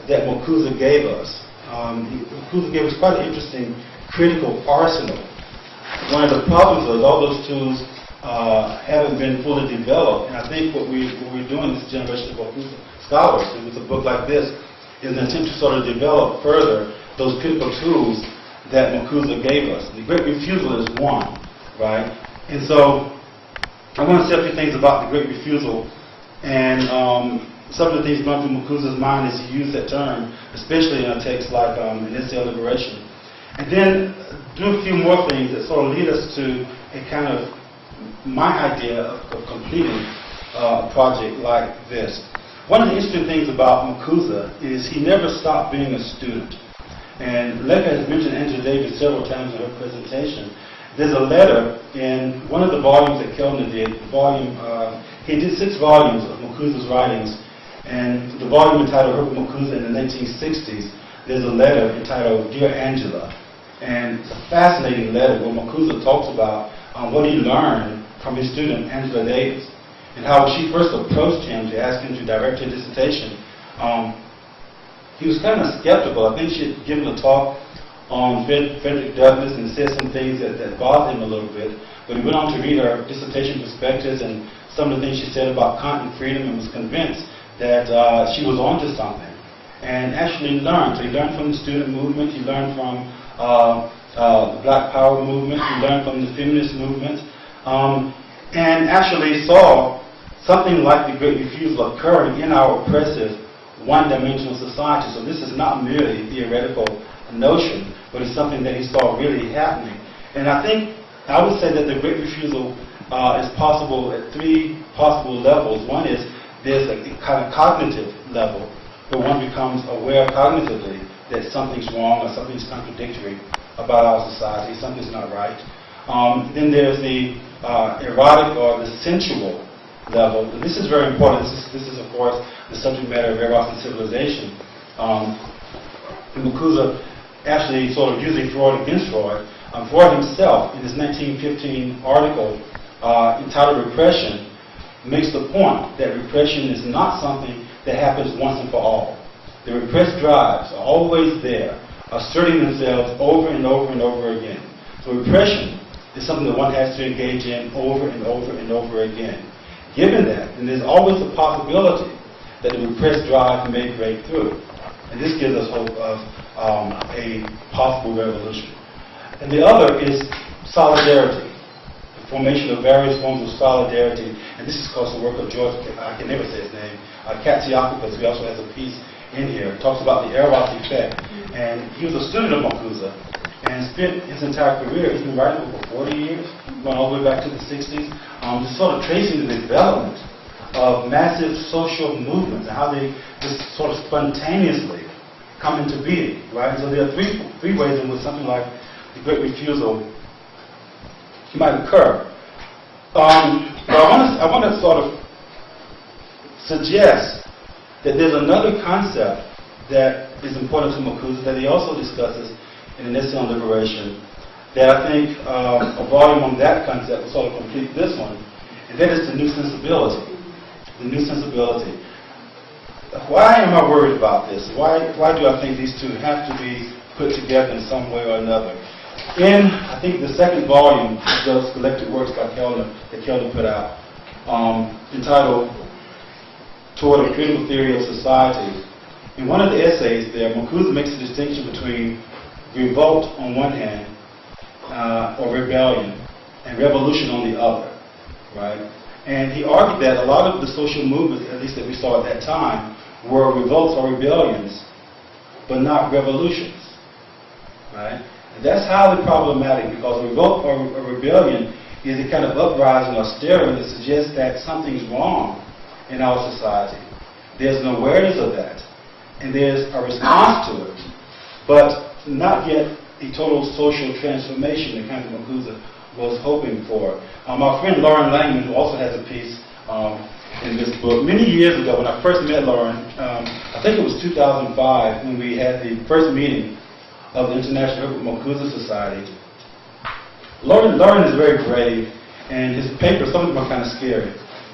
that Makuza gave us. Um, Makuza gave us quite an interesting critical arsenal. One of the problems was all those tools uh, haven't been fully developed, and I think what, we, what we're doing this generation of scholars, with a book like this, is an attempt to sort of develop further those critical tools that Makuza gave us. The Great Refusal is one, right? And so I want to say a few things about the Great Refusal, and um, some of the things going through Makuza's mind as he used that term, especially in a text like um, An Essay on Liberation. And then do a few more things that sort of lead us to a kind of my idea of, of completing uh, a project like this. One of the interesting things about Makuza is he never stopped being a student. And Leka has mentioned Angela Davis several times in her presentation. There's a letter in one of the volumes that Kellner did, volume, uh, he did six volumes of Makuza's writings, and the volume entitled Herbert Makuza in the 1960s, there's a letter entitled Dear Angela. And it's a fascinating letter where Makuza talks about um, what he learned from his student Angela Davis and how she first approached him to ask him to direct her dissertation, um, he was kind of skeptical. I think she had given a talk on Frederick Douglass and said some things that, that bothered him a little bit. But he went on to read her dissertation prospectus and some of the things she said about content freedom and was convinced that uh, she was onto something. And actually learned. So he learned from the student movement, he learned from uh, uh, the Black Power movement, he learned from the feminist movement, um, and actually saw something like the Great Refusal occurring in our oppressive one-dimensional society. So this is not merely a theoretical notion, but it's something that he saw really happening. And I think I would say that the Great Refusal uh, is possible at three possible levels. One is there's a kind of cognitive level where one becomes aware cognitively that something's wrong or something's contradictory about our society, something's not right. Um, then there's the uh, erotic or the sensual level. This is very important. This is, this is, of course, the subject matter of Eros and civilization. Um, actually sort of using Freud against Freud. Um, Freud himself, in his 1915 article uh, entitled Repression, makes the point that repression is not something that happens once and for all. The repressed drives are always there, asserting themselves over and over and over again. So repression is something that one has to engage in over and over and over again. Given that, then there's always the possibility that the repressed drive may break through. And this gives us hope of um, a possible revolution. And the other is solidarity. The formation of various forms of solidarity. And this is because the work of George, I can never say his name, uh, Katsiakopoulos, who also has a piece in here, talks about the Eros effect. And he was a student of Makuza and spent his entire career, he's been writing for 40 years, going all the way back to the 60s, um, just sort of tracing the development of massive social movements and how they just sort of spontaneously come into being, right? So there are three, three ways in which something like the Great Refusal might occur. Um, but I want, to, I want to sort of suggest that there's another concept that is important to Makuza that he also discusses in the on liberation that I think um, a volume on that concept will sort of complete this one, and that is the new sensibility. The new sensibility. Why am I worried about this? Why, why do I think these two have to be put together in some way or another? In, I think, the second volume of those collected works by Kelder, that Kelder put out, um, entitled Toward a Critical Theory of Society, in one of the essays there, Makuza makes a distinction between revolt on one hand, uh, or rebellion, and revolution on the other, right? And he argued that a lot of the social movements, at least that we saw at that time, were revolts or rebellions, but not revolutions, right? And that's highly problematic because a revolt or a rebellion is a kind of uprising or stirring that suggests that something's wrong in our society. There's an awareness of that, and there's a response to it, but not yet a total social transformation that of Makuza was hoping for. Um, our friend Lauren Langman, who also has a piece um, in this book, many years ago when I first met Lauren, um, I think it was 2005 when we had the first meeting of the International Makuza Society. Lauren, Lauren is very brave, and his papers, some of them are kind of scary.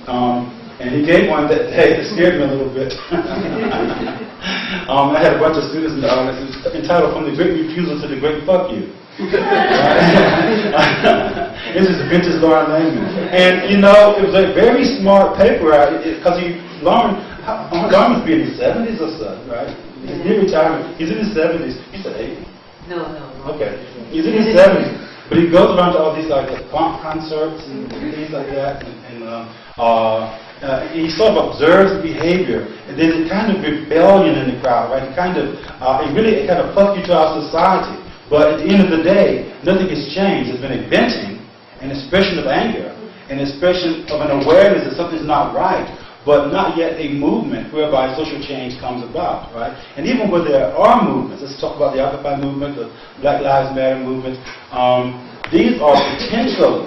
Um, and he gave one that that scared me a little bit. um, I had a bunch of students in the audience. It was entitled From the Great Refusal to the Great Fuck You. this is vintage Lauren Langman. And, you know, it was a very smart paper because he, Lauren, Lauren must be in his 70s or so, right? He's near retirement. He's in his 70s. He said 80. No, no. Okay. He's in his 70s. But he goes around to all these like funk concerts and things like that. And, and uh, uh, uh, he sort of observes the behavior. And there's a kind of rebellion in the crowd, right? Kind of, uh, it really it kind of fuck you to our society. But at the end of the day, nothing has changed. There's been a venting, an expression of anger, an expression of an awareness that something's not right, but not yet a movement whereby social change comes about, right? And even when there are movements, let's talk about the Occupy movement, the Black Lives Matter movement, um, these are potentially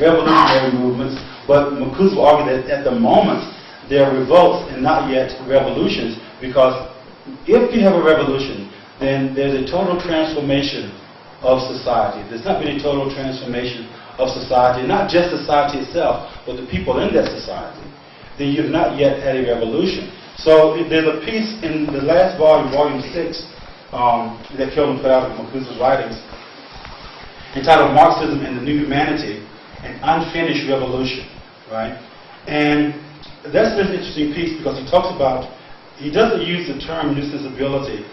revolutionary movements, but Makuza will argue that at the moment, they're revolts and not yet revolutions, because if you have a revolution, then there's a total transformation of society. There's not been a total transformation of society, not just society itself, but the people in that society. Then you've not yet had a revolution. So there's a piece in the last volume, volume six, um, that Kelvin put out of Makuza's writings, entitled Marxism and the New Humanity, an Unfinished Revolution, right? And that's an interesting piece because he talks about, he doesn't use the term new sensibility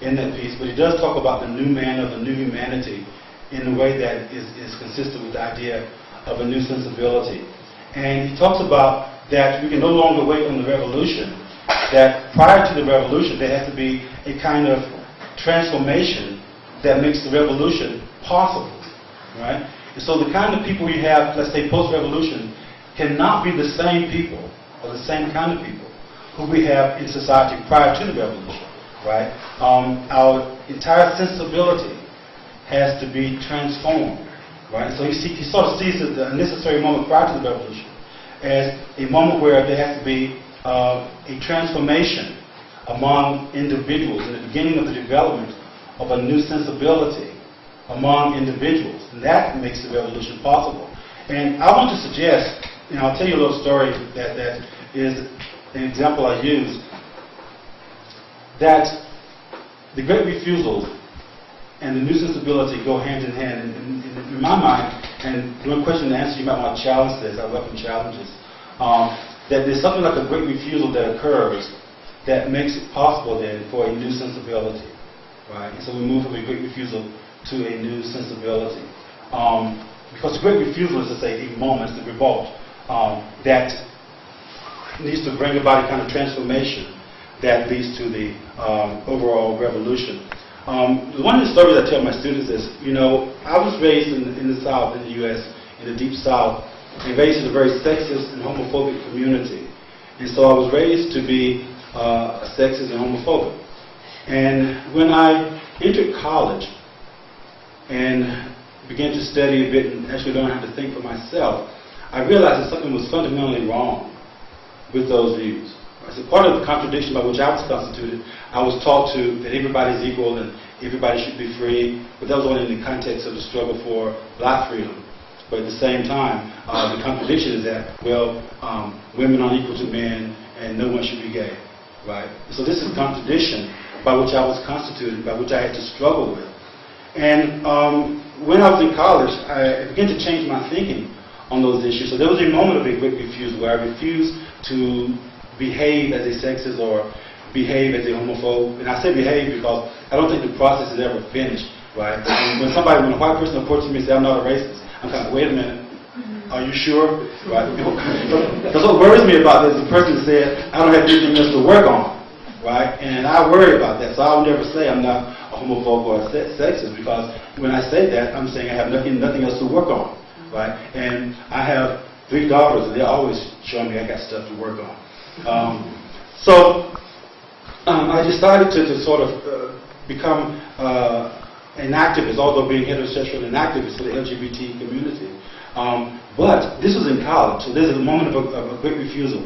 in that piece, but he does talk about the new man or the new humanity in a way that is, is consistent with the idea of a new sensibility. And he talks about that we can no longer wait on the revolution, that prior to the revolution there has to be a kind of transformation that makes the revolution possible, right? And so the kind of people we have, let's say post-revolution, cannot be the same people or the same kind of people who we have in society prior to the revolution right? Um, our entire sensibility has to be transformed, right? So he, see, he sort of sees the necessary moment prior to the revolution as a moment where there has to be uh, a transformation among individuals in the beginning of the development of a new sensibility among individuals. And that makes the revolution possible. And I want to suggest, and I'll tell you a little story that, that is an example I use that the great refusal and the new sensibility go hand in hand. And, in my mind, and one question to answer, you might want to challenge this, I welcome challenges, um, that there's something like a great refusal that occurs that makes it possible then for a new sensibility. Right? And so we move from a great refusal to a new sensibility. Um, because the great refusal is to say a moment, the revolt, um, that needs to bring about a kind of transformation that leads to the um, overall revolution. Um, one of the stories I tell my students is, you know, I was raised in, in the South, in the U.S., in the Deep South, and raised in a very sexist and homophobic community. And so I was raised to be uh, sexist and homophobic. And when I entered college and began to study a bit and actually learn how to think for myself, I realized that something was fundamentally wrong with those views. As a part of the contradiction by which I was constituted, I was taught to that everybody is equal and everybody should be free, but that was only in the context of the struggle for black freedom. But at the same time, uh, the contradiction is that, well, um, women aren't equal to men and no one should be gay, right? So this is contradiction by which I was constituted, by which I had to struggle with. And um, when I was in college, I began to change my thinking on those issues. So there was a moment of a great refusal where I refused to behave as a sexist or behave as a homophobe. And I say behave because I don't think the process is ever finished, right? when somebody, when a white person approaches me and says, I'm not a racist, I'm kind of, wait a minute, mm-hmm. are you sure? Right? Because what worries me about this, the person said, I don't have anything else to work on, right? And I worry about that, so I'll never say I'm not a homophobe or a sexist because when I say that, I'm saying I have nothing, nothing else to work on, right? And I have three daughters, and they're always showing me I got stuff to work on. Um, so um, I decided to, to sort of uh, become uh, an activist, although being heterosexual, an activist for the LGBT community. Um, but this was in college, so there's a moment of a, of a great refusal.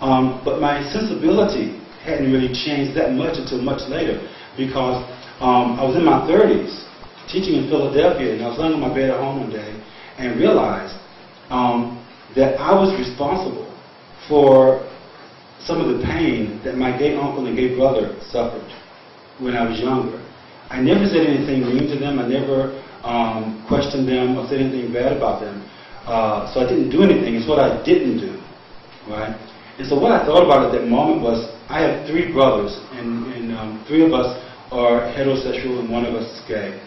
Um, but my sensibility hadn't really changed that much until much later because um, I was in my 30s teaching in Philadelphia and I was laying on my bed at home one day and realized um, that I was responsible for some of the pain that my gay uncle and gay brother suffered when I was younger. I never said anything mean to them. I never um, questioned them or said anything bad about them. Uh, so I didn't do anything. It's what I didn't do, right? And so what I thought about at that moment was, I have three brothers, and, and um, three of us are heterosexual and one of us is gay.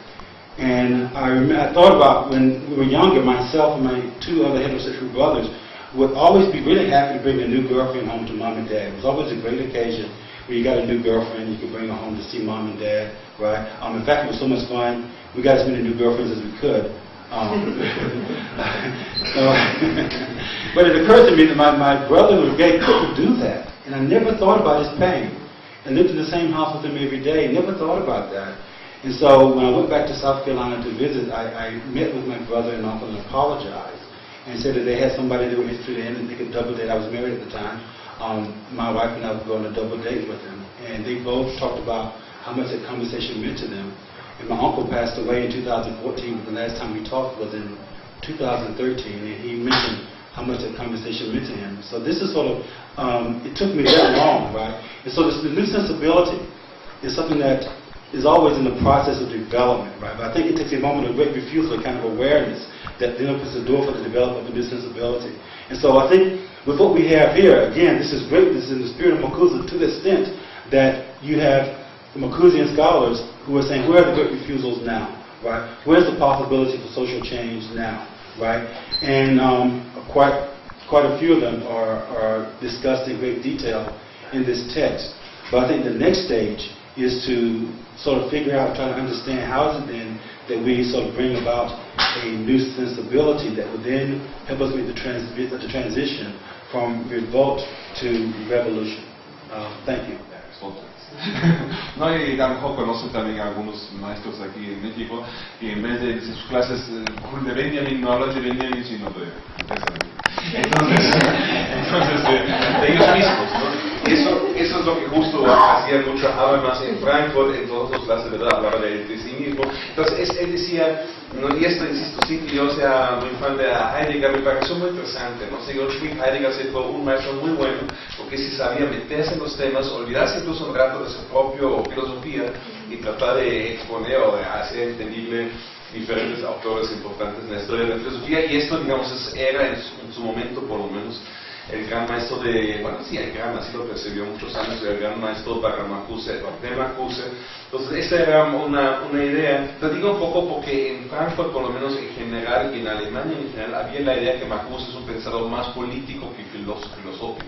And I, I thought about when we were younger, myself and my two other heterosexual brothers, would always be really happy to bring a new girlfriend home to mom and dad. It was always a great occasion when you got a new girlfriend, you could bring her home to see mom and dad, right? Um, in fact, it was so much fun, we got as many new girlfriends as we could. Um, but it occurred to me that my, my brother was gay couldn't do that. And I never thought about his pain. And lived in the same house with him every day, never thought about that. And so when I went back to South Carolina to visit, I, I met with my brother and uncle and apologized and said that they had somebody they were interested in and they could double date. I was married at the time. Um, my wife and I were going to double date with them. And they both talked about how much that conversation meant to them. And my uncle passed away in 2014, but the last time we talked was in 2013, and he mentioned how much that conversation meant to him. So this is sort of, um, it took me that long, right? And so this, the new sensibility is something that is always in the process of development, right? But I think it takes a moment of great refusal, a kind of awareness that then opens the door for the development of a new sensibility. And so I think with what we have here, again, this is great. This is in the spirit of Makuza to the extent that you have the Makuzian scholars who are saying, where are the great refusals now, right? Where's the possibility for social change now, right? And um, quite, quite a few of them are, are discussed in great detail in this text. But I think the next stage is to sort of figure out, try to understand how is it then that we sort of bring about a new sensibility that would then help us make the, trans the transition from revolt to revolution. Uh, thank you. No, y a lo mejor conocen también a algunos maestros aquí en México y en vez de, sus clases eh, de Benjamin no hablan de Benjamin sino de, de Entonces, entonces de, de ellos mismos, ¿no? Eso, eso es lo que justo hacía mucho Habermas en Frankfurt, en todas las clases, ¿verdad? Hablaba de, de sí mismo. Entonces, él decía, no, y esto, insisto, sin que yo sea muy fan de Heidegger, me pareció muy interesante, ¿no? Si Heidegger se fue un maestro muy bueno, porque si sabía meterse en los temas, olvidarse incluso un rato de su propia filosofía y tratar de exponer o de hacer entendible diferentes autores importantes en la historia de la filosofía, y esto, digamos, era en su momento, por lo menos, el gran maestro de, bueno, sí, el gran, así lo percibió muchos años, el gran maestro de Marcuse. Entonces, esa era una, una idea. Te digo un poco porque en Frankfurt, por lo menos en general, y en Alemania en general, había la idea que Marcuse es un pensador más político que filosófico.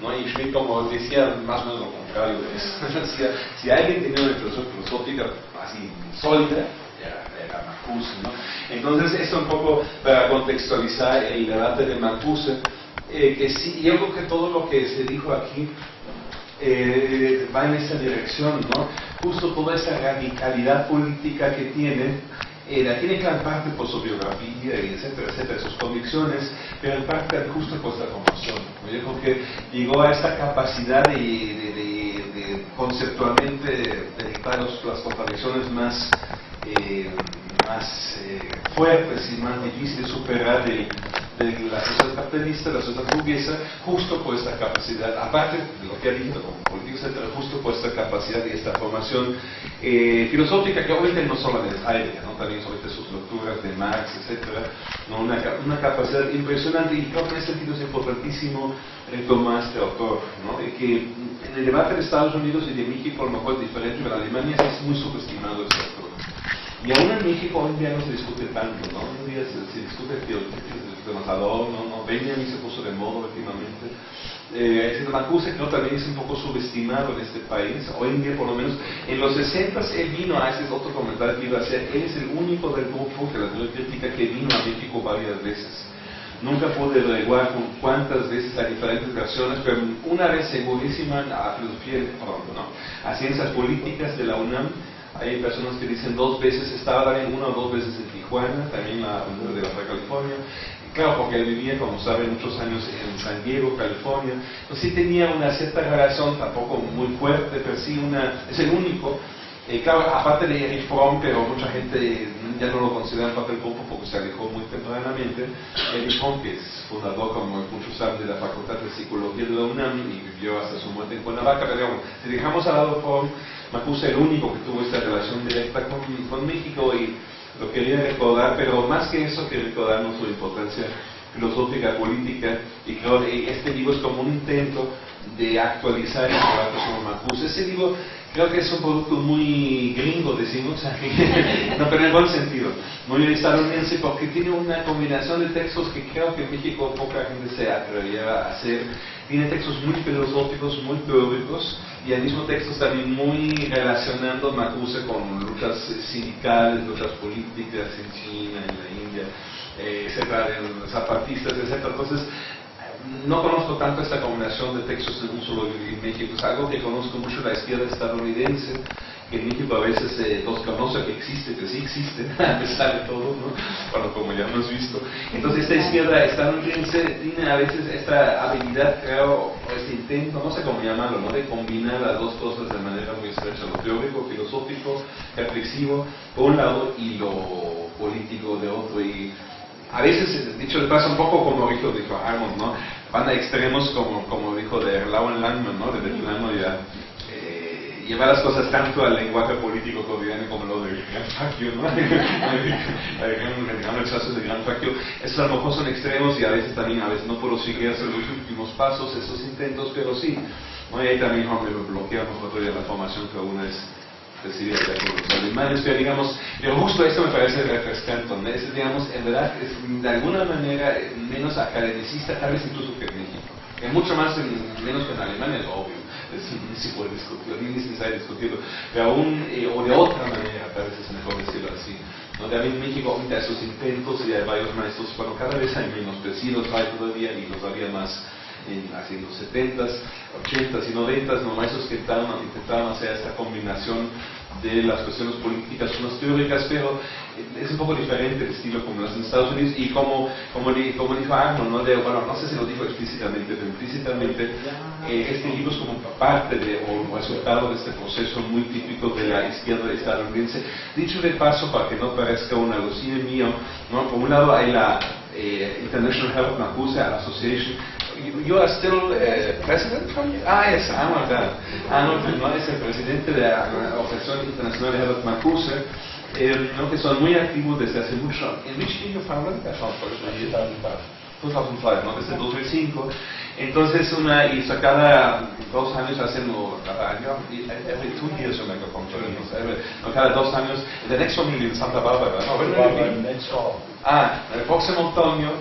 ¿no? Y Schmidt, como decía, más o menos lo contrario de eso. si, si, alguien tenía una filosofía filosófica así sólida, era, era Marcuse. ¿no? Entonces, esto un poco para contextualizar el debate de Marcuse, eh, que sí, yo creo que todo lo que se dijo aquí eh, va en esa dirección, ¿no? Justo toda esa radicalidad política que tiene eh, la tiene gran parte por su biografía, y etcétera, etcétera, sus convicciones, pero en parte justo por esta formación. Yo creo que llegó a esta capacidad de, de, de, conceptualmente dedicar las contradicciones más, eh, más eh, fuertes y más difíciles de superar de, de la sociedad capitalista, la sociedad burguesa, justo por esta capacidad, aparte de lo que ha dicho como político, etcétera, justo por esta capacidad y esta formación eh, filosófica que obviamente no solo de Heidegger, ¿no? también sobre sus lecturas de Marx, etcétera, ¿no? una, una, capacidad impresionante y creo que en ese sentido es importantísimo retomar este autor, ¿no? de que en el debate de Estados Unidos y de México a lo mejor es diferente, pero en Alemania es muy subestimado este autor. Y aún en México hoy en día no se discute tanto, ¿no? Hoy en día se, se discute teología Matador, ¿no? no Benjamin se puso de moda últimamente. Eh, es Macuse creo también es un poco subestimado en este país, hoy en día por lo menos, en los 60 él vino a ese otro comentario que iba a hacer, él es el único del grupo de la crítica que vino a México varias veces. Nunca pude averiguar cuántas veces hay diferentes versiones, pero una vez segurísima a filosofía, no, a ciencias políticas de la UNAM, hay personas que dicen dos veces, estaba también una o dos veces en Tijuana, también la de la California, Claro, porque él vivía, como saben, muchos años en San Diego, California. Pues sí tenía una cierta relación, tampoco muy fuerte, pero sí una, es el único. Eh, claro, aparte de Erich Fromm, pero mucha gente ya no lo considera parte del grupo porque se alejó muy tempranamente. Erich Fromm, que es fundador, como muchos saben, de la Facultad de Psicología de la UNAM y vivió hasta su muerte en Cuernavaca. Pero digamos, si dejamos al lado Fromm, Macuse el único que tuvo esta relación directa con, con México y lo quería recordar, pero más que eso que recordarnos su importancia filosófica, política, y creo que este libro es como un intento de actualizar el debate sobre Marcuse. Ese libro creo que es un producto muy gringo, decimos, no, pero en buen sentido, muy estadounidense, porque tiene una combinación de textos que creo que en México poca gente se atrevería a hacer. Tiene textos muy filosóficos, muy teóricos, y al mismo texto también muy relacionando Marcuse con luchas sindicales, luchas políticas en China, en la India, eh, etcétera, en zapatistas, etcétera. Entonces, no conozco tanto esta combinación de textos en un solo en México, es algo que conozco mucho la izquierda estadounidense, que en México a veces eh, los conoce que existe, que sí existe, a pesar de todo, ¿no? Bueno, como ya hemos visto. Entonces esta izquierda estadounidense tiene a veces esta habilidad, creo, este intento, no sé cómo llamarlo, ¿no? De combinar las dos cosas de manera muy estrecha, lo teórico, filosófico, reflexivo, por un lado, y lo político de otro. Y a veces, dicho de paso, un poco como dijo, dijo Armand, ¿no? Van a extremos como, como dijo de Erlauen Langman, ¿no? De plano ya eh, llevar las cosas tanto al lenguaje político cotidiano como lo del gran faccio, ¿no? el gran rechazo del gran faccio. Esos a lo mejor son extremos y a veces también, a veces no puedo seguir hacer los últimos pasos, esos intentos, pero sí. ¿no? Y ahí también me bloqueamos todavía la formación que aún es los alemanes, pero digamos, pero justo esto me parece refrescante, es, digamos, en verdad, es de alguna manera menos academicista, tal vez incluso que en México, que mucho más, en, menos que en Alemania, es obvio, es, ni se puede discutir, ni es necesario discutirlo, pero aún, eh, o de otra manera, tal vez es mejor decirlo así, ¿no? También en México, ahorita esos intentos, y hay varios maestros, bueno, cada vez hay menos, pero sí los hay todavía, y los había más, en, en los 70s, 80s y 90s, ¿no? maestros que intentaban hacer esta combinación de las cuestiones políticas son las teóricas, pero es un poco diferente el estilo como en Estados Unidos y como, como, como dijo Arnold, ¿no? De, bueno, no sé si lo dijo explícitamente, pero implícitamente eh, este libro es como parte de, o resultado de este proceso muy típico de la izquierda estadounidense. Dicho de paso, para que no parezca un alucine mío, ¿no? por un lado hay la eh, International Health Marcuse Association, you are still uh, president from Ah, yes, Arnold. Arnold no es el presidente de la Organización Internacional de Herbert Marcuse, eh, ¿no? que son muy activos desde hace mucho. ¿En which year you founded that? 2005, ¿no? desde 2005. Entonces, una, y cada dos años hacen, o cada año, every two years like a conference, no, cada dos años, the next one in Santa Barbara, ¿no? Ah, el próximo otoño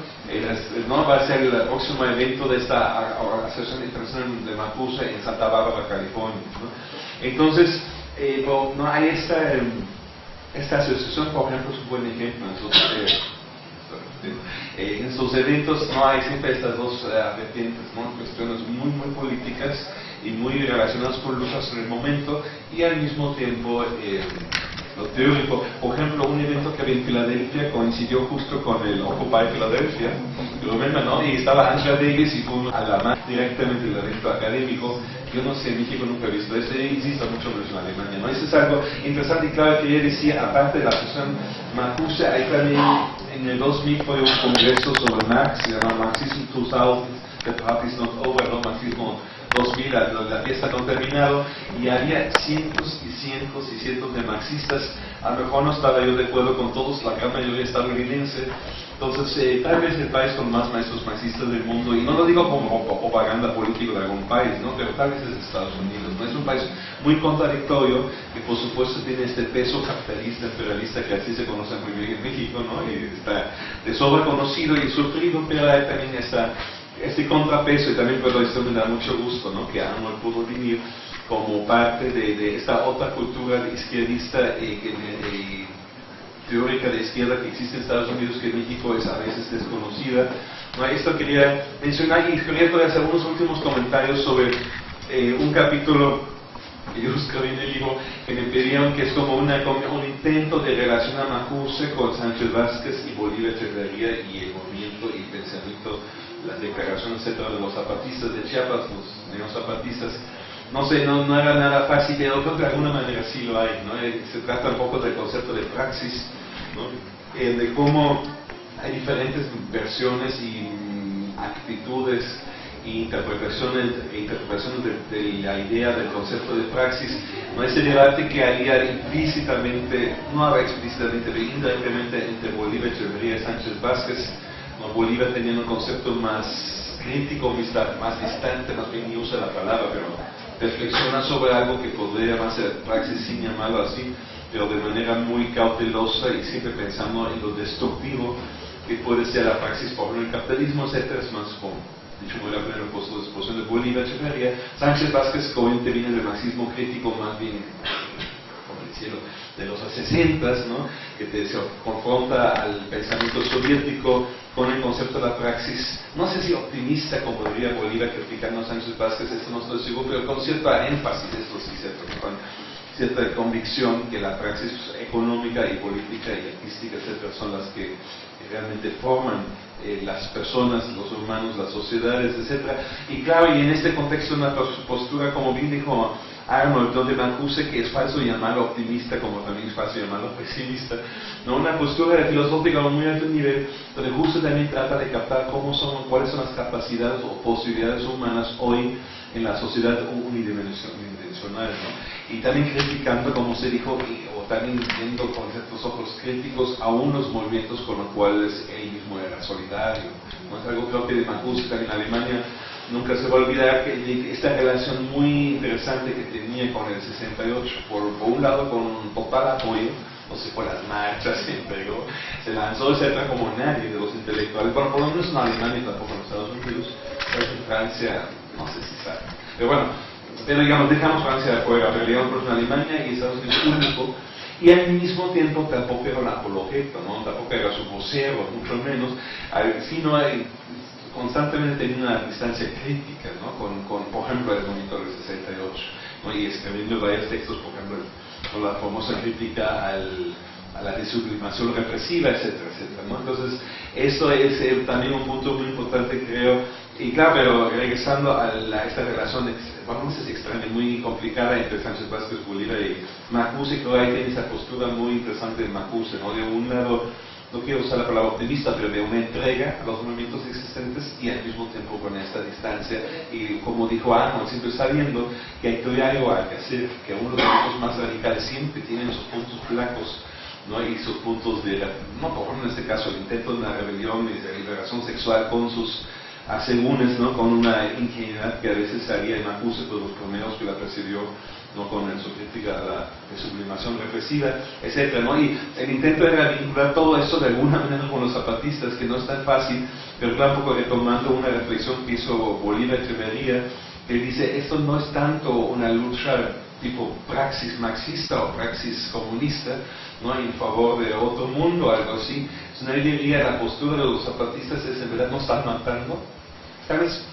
no va a ser el próximo evento de esta Asociación Internacional de Macusa en Santa Bárbara, California. ¿no? Entonces, eh, no hay esta, esta asociación, por ejemplo, es un buen ejemplo. Entonces, eh, en sus eventos no hay siempre estas dos uh, vertientes, ¿no? cuestiones muy, muy políticas y muy relacionadas con luchas en el momento y al mismo tiempo eh, lo teórico. Por ejemplo, un evento que había en Filadelfia coincidió justo con el Occupy Filadelfia. Y estaba Angela Davis y fue a la más directamente del evento académico. Yo no sé, en México nunca he visto eso, existe mucho menos en Alemania, ¿no? Eso es algo interesante y claro que ella decía, aparte de la asociación Marcuse, hay también en el 2000 fue un congreso sobre Marx, se llama Marxism 2000, The Party is Not Over, ¿no? Marxismo 2000, la, fiesta no terminado, y había cientos y cientos y cientos de marxistas, a lo mejor no estaba yo de acuerdo con todos, la gran mayoría estadounidense, entonces eh, tal vez el país con más maestros marxistas del mundo, y no lo digo como propaganda política de algún país, ¿no? pero tal vez es Estados Unidos, ¿no? es un país muy contradictorio, que por supuesto tiene este peso capitalista, imperialista, que así se conoce muy bien en México, ¿no? y está de sobra conocido y sufrido, pero hay también esta este contrapeso, y también por esto me da mucho gusto ¿no? que Arnold pudo venir como parte de, esta otra cultura izquierdista y, teórica de izquierda que existe en Estados Unidos, que en México es a veces desconocida. ¿no? Esto quería mencionar y quería hacer unos últimos comentarios sobre eh, un capítulo que yo escribí en el libro, que me pedían que es como, una, un intento de relacionar Macuse con Sánchez Vázquez y Bolívar Echeverría y el movimiento y el pensamiento las declaraciones, etcétera, de los zapatistas de Chiapas, los neozapatistas, no sé, no, no, era nada fácil, pero creo que de alguna manera sí lo hay, ¿no? Eh, se trata un poco del concepto de praxis, ¿no? Eh, de cómo hay diferentes versiones y actitudes e interpretaciones, e interpretaciones de, la idea del concepto de praxis, ¿no? ese debate que había implícitamente, no había explícitamente, pero indirectamente entre Bolívar Echeverría y Sánchez Vázquez, Bolívar tenía un concepto más crítico, más distante, más bien ni usa la palabra, pero reflexiona sobre algo que podría ser praxis sin llamarlo así, pero de manera muy cautelosa y siempre pensando en lo destructivo que puede ser la praxis por el capitalismo, etcétera, es más como dicho muy la primera exposición de Bolívar Echeverría, Sánchez Vázquez Cohen viene del marxismo crítico más bien de los 60, ¿no? que te, se confronta al pensamiento soviético con el concepto de la praxis, no sé si optimista como diría Bolívar criticando Sánchez Vázquez, esto no estoy seguro, pero con cierta énfasis, esto sí cierto, con cierta convicción que la praxis económica y política y artística, etcétera, son las que realmente forman eh, las personas, los humanos, las sociedades, etcétera. Y claro, y en este contexto una postura, como bien dijo Arnold, donde Mancuso, que es falso llamarlo optimista, como también es falso llamarlo pesimista, ¿no? una postura filosófica a muy alto nivel, donde justo también trata de captar cómo son, cuáles son las capacidades o posibilidades humanas hoy en la sociedad unidimensional, ¿no? y también criticando, como se dijo, o también viendo con ciertos ojos críticos a unos movimientos con los cuales él mismo era solidario. ¿no? Es algo creo que de Mancuso también en Alemania nunca se va a olvidar que esta relación muy interesante que tenía con el 68, por, por un lado con total apoyo, no sé, por las marchas, pero se lanzó, como nadie de los intelectuales, bueno, por lo menos en Alemania, tampoco en Estados Unidos, en Francia, no sé si sabe. Pero bueno, pero digamos, dejamos Francia de afuera, pero digamos, en Alemania y Estados Unidos único, y al mismo tiempo tampoco era un apologeta, ¿no? tampoco era su vocero, mucho menos, sino constantemente tenía una distancia crítica ¿no? con, con, por ejemplo, el monitor del 68 ¿no? y escribiendo varios textos, por ejemplo, con la famosa crítica al, a la desublimación represiva, etcétera, etcétera. ¿no? Entonces, eso es eh, también un punto muy importante, creo. Y claro, pero regresando a, esta relación, vamos a decir, extraña, muy complicada entre Sánchez Vázquez Bolívar y Macuse, creo que tiene esa postura muy interesante de Macuse, ¿no? De un lado, no quiero usar la palabra optimista, pero de una entrega a los movimientos existentes y al mismo tiempo con esta distancia. Y como dijo Arnold, siempre sabiendo que hay algo que hacer, que uno de los grupos más radicales siempre tienen sus puntos flacos ¿no? y sus puntos de, no, por ejemplo en este caso el intento de una rebelión y de liberación sexual con sus asegúnes, ¿no? con una ingenuidad que a veces salía en acuse por los primeros que la presidió ¿no? con su crítica a la sublimación represiva, etc. ¿no? Y el intento era vincular todo eso de alguna manera con los zapatistas, que no es tan fácil, pero tampoco retomando una reflexión que hizo Bolívar Echeverría, que dice, esto no es tanto una lucha tipo praxis marxista o praxis comunista, ¿no? en favor de otro mundo, algo así, sino él diría la postura de los zapatistas es en verdad no están matando, ¿sabes?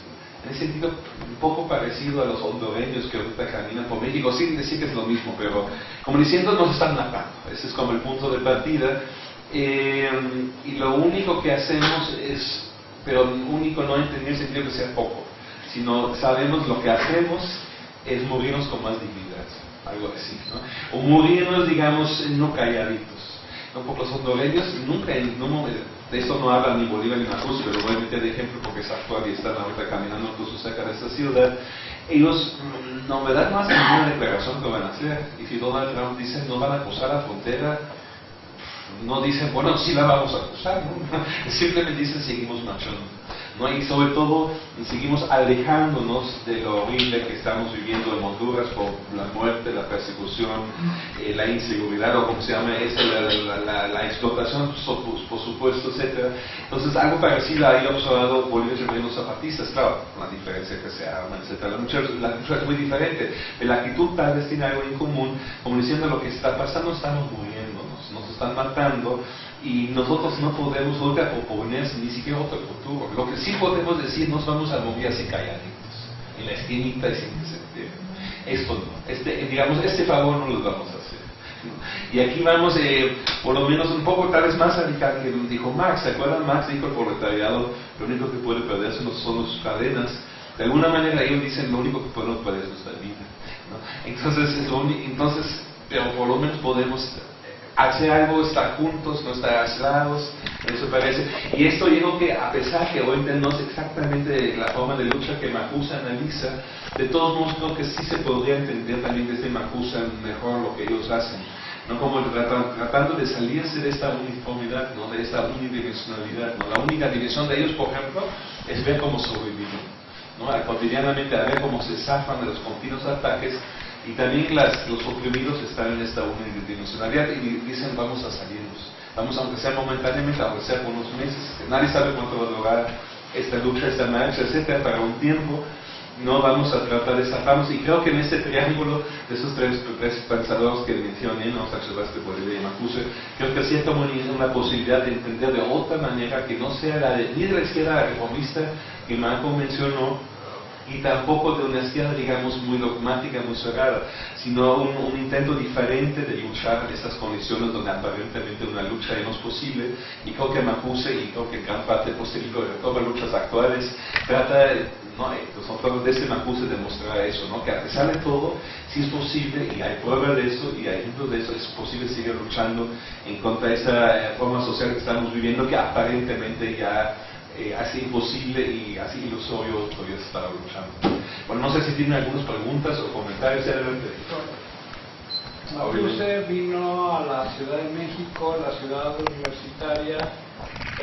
En ese sentido, un poco parecido a los hondureños que ahorita caminan por México, sin decir que es lo mismo, pero como diciendo, nos están matando. Ese es como el punto de partida. Eh, y lo único que hacemos es, pero único no en el sentido que sea poco, sino sabemos lo que hacemos es morirnos con más dignidad, algo así, ¿no? O morirnos, digamos, no calladitos. ¿no? Porque los hondureños nunca, no, de esto no hablan ni Bolívar ni Macuso, pero voy a meter de ejemplo porque es actual y están ahorita caminando incluso cerca de esta ciudad. Ellos mm, no me dan más que una declaración que van a hacer. Y si Donald Trump dice no van a cruzar la frontera, no dicen, bueno, sí la vamos a cruzar, ¿no? simplemente dicen seguimos marchando. Y sobre todo seguimos alejándonos de lo horrible que estamos viviendo en Honduras por la muerte, la persecución, eh, la inseguridad o como se llama esto, la, explotación, por supuesto, etc. Entonces algo parecido ahí observado Bolivia y los zapatistas, claro, la diferencia que se arman, etc. La lucha, es muy diferente, la actitud tal vez tiene algo en común, como diciendo lo que está pasando, estamos muriendo, están matando y nosotros no podemos nunca oponer ni siquiera otro futuro. Lo que sí podemos decir, nos vamos a morir así calladitos, en la esquinita y sin que Esto no, este, digamos, este favor no lo vamos a hacer. Y aquí vamos, eh, por lo menos un poco tal vez más radical que dijo Marx. ¿Se acuerdan? Marx dijo el proletariado, lo único que puede perderse son sus cadenas. De alguna manera ellos dicen, lo único que podemos perder es nuestra vida. Entonces, entonces, pero por lo menos podemos hacer algo, estar juntos, no estar aislados, eso parece. Y esto yo que a pesar que hoy no es exactamente la forma de lucha que Macusa analiza, de todos modos creo que sí se podría entender también desde Macusa mejor lo que ellos hacen. ¿no? como tratando de salirse de esta uniformidad, ¿no? de esta unidimensionalidad. ¿no? La única dimensión de ellos, por ejemplo, es ver cómo sobreviven, ¿no? cotidianamente a ver cómo se zafan de los continuos ataques y también las, los oprimidos están en esta unidimensionalidad y dicen vamos a salirnos. Vamos, aunque sea momentáneamente, aunque sea por unos meses, nadie sabe cuánto va a durar esta lucha, esta marcha, etcétera, para un tiempo no vamos a tratar de zafarnos y creo que en este triángulo de esos tres, pensadores que mencioné, ¿no? Sebastián Bolívar y Macuse, creo que siento una posibilidad de entender de otra manera que no sea la de, ni de la izquierda reformista que Marco mencionó, y tampoco de una izquierda, digamos, muy dogmática, muy cerrada, sino un, intento diferente de luchar en estas condiciones donde aparentemente una lucha no es posible. Y creo que Mapuse y creo que gran parte posterior de todas las luchas actuales trata, no, nosotros desde Mapuse demostrar eso, ¿no? que a pesar de todo, sí es posible, y hay pruebas de eso, y hay ejemplos de eso, es posible seguir luchando en contra de esta eh, forma social que estamos viviendo, que aparentemente ya eh, así imposible y así ilusorio todavía estar luchando. Bueno, no sé si tienen algunas preguntas o comentarios. Usted vino a la Ciudad de México, la ciudad universitaria,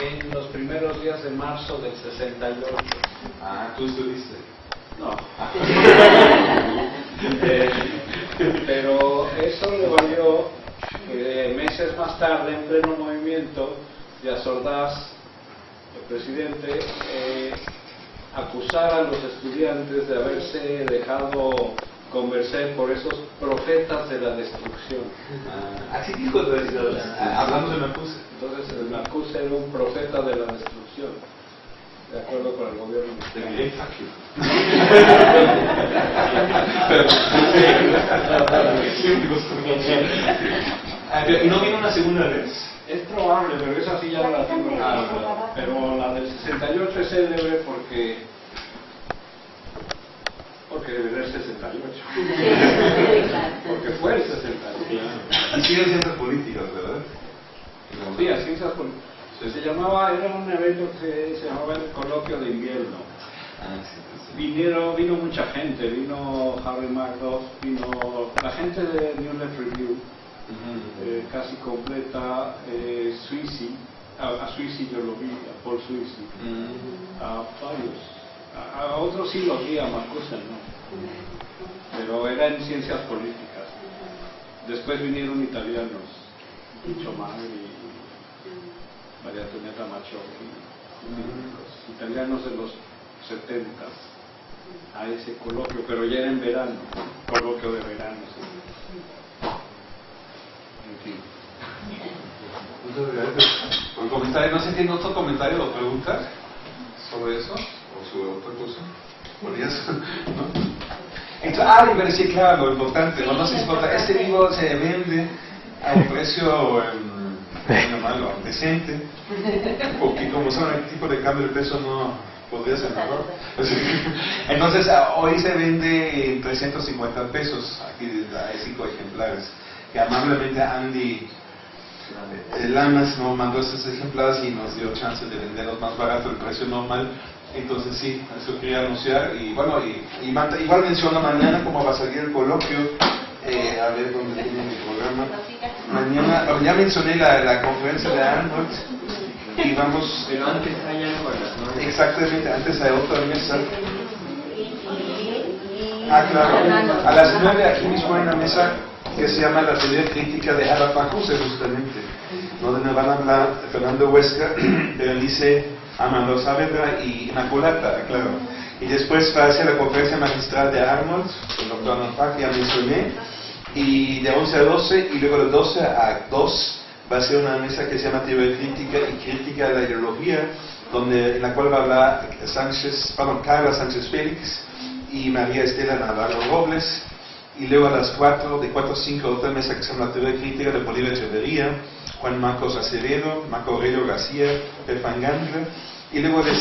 en los primeros días de marzo del 68. Ah, ¿tú estuviste? No. Eh, pero eso le valió que meses más tarde, en pleno movimiento, de Azordaz presidente eh, acusar a los estudiantes de haberse dejado convencer por esos profetas de la destrucción. Ah, así dijo el presidente, hablando de Macuse. Entonces el Macuse era un profeta de la destrucción, de acuerdo con el gobierno de Pero, ¿Y no vino una segunda vez? Es probable, pero esa sí ya no la tengo Pero la del 68 es célebre porque porque debe ser 68. porque fue el 68. Y siguen ciencias políticas, ¿verdad? Sí, ciencias políticas. Se llamaba, era un evento que se llamaba el coloquio de invierno. Ah, Vinieron, vino mucha gente, vino Harry Magdoff, vino la gente de New Left Review, eh, casi completa, eh, Suisi, a, a Suisi yo lo vi, a Paul Suisi, a varios, a, a otros sí los vi, a Marcusen no, pero era en ciencias políticas. Después vinieron italianos, Lucio Magri, María Antonieta Machocchi, los italianos de los 70 a ese coloquio, pero ya era en verano, coloquio de verano. sí. En fin. Por comentario. No sé si tiene otro comentario o pregunta sobre eso o sobre otra cosa. Ya son- ¿no? Entonces, ah, iba claro, lo importante. Este libro se vende a un precio em, decente, porque como son el tipo de cambio de peso no podría ser mejor. Entonces, hoy se vende en 350 pesos. Aquí hay cinco ejemplares. Que amablemente Andy eh, Lamas nos mandó estos ejemplares y nos dio chance de venderlos más barato del precio normal. Entonces sí, eso quería anunciar. Y bueno, y, y manda- igual menciona mañana cómo va a salir el coloquio. Eh, a ver dónde tiene mi programa. Mañana, ya mencioné la, la conferencia de Arnold. Y vamos, Pero antes hay algo a las nueve. exactamente, antes hay otra mesa. Ah, claro. A las 9 aquí mismo hay una mesa que se llama la teoría crítica de Harald Marcuse, justamente, donde van a hablar Fernando Huesca, Berenice Amando Saavedra y Inmaculata, claro. Y después va a ser la conferencia magistral de Arnold, el doctor que ya mencioné, y de 11 a 12, y luego de 12 a 2 va a ser una mesa que se llama Teoría Crítica y Crítica de la Ideología, donde, en la cual va a hablar Sánchez, perdón, Carla Sánchez Félix y María Estela Navarro Robles, y luego a las 4, de 4 a 5, otra mesa que se llama Teoría Crítica de Bolívar Echeverría, Juan Marcos Acevedo, Marco Aurelio García, Pefan Gandra, y luego de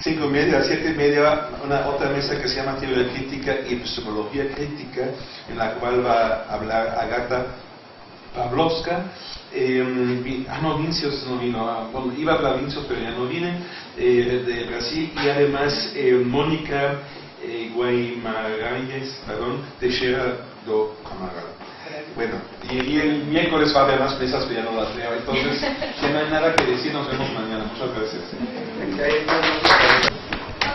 5 y media a 7 y media una otra mesa que se llama Teoría Crítica y Epistemología Crítica, en la cual va a hablar Agata Pavlovska, eh, ah no, Vincios no vino, ah, bueno, iba a hablar Vincios pero ya no viene, eh, de Brasil, y además eh, Mónica eh, Guaymarães, perdón, Teixeira do Camargo. Bueno, y, y el miércoles va a haber más mesas, pero ya no las veo, entonces, que no hay nada que decir, nos vemos mañana, muchas gracias. No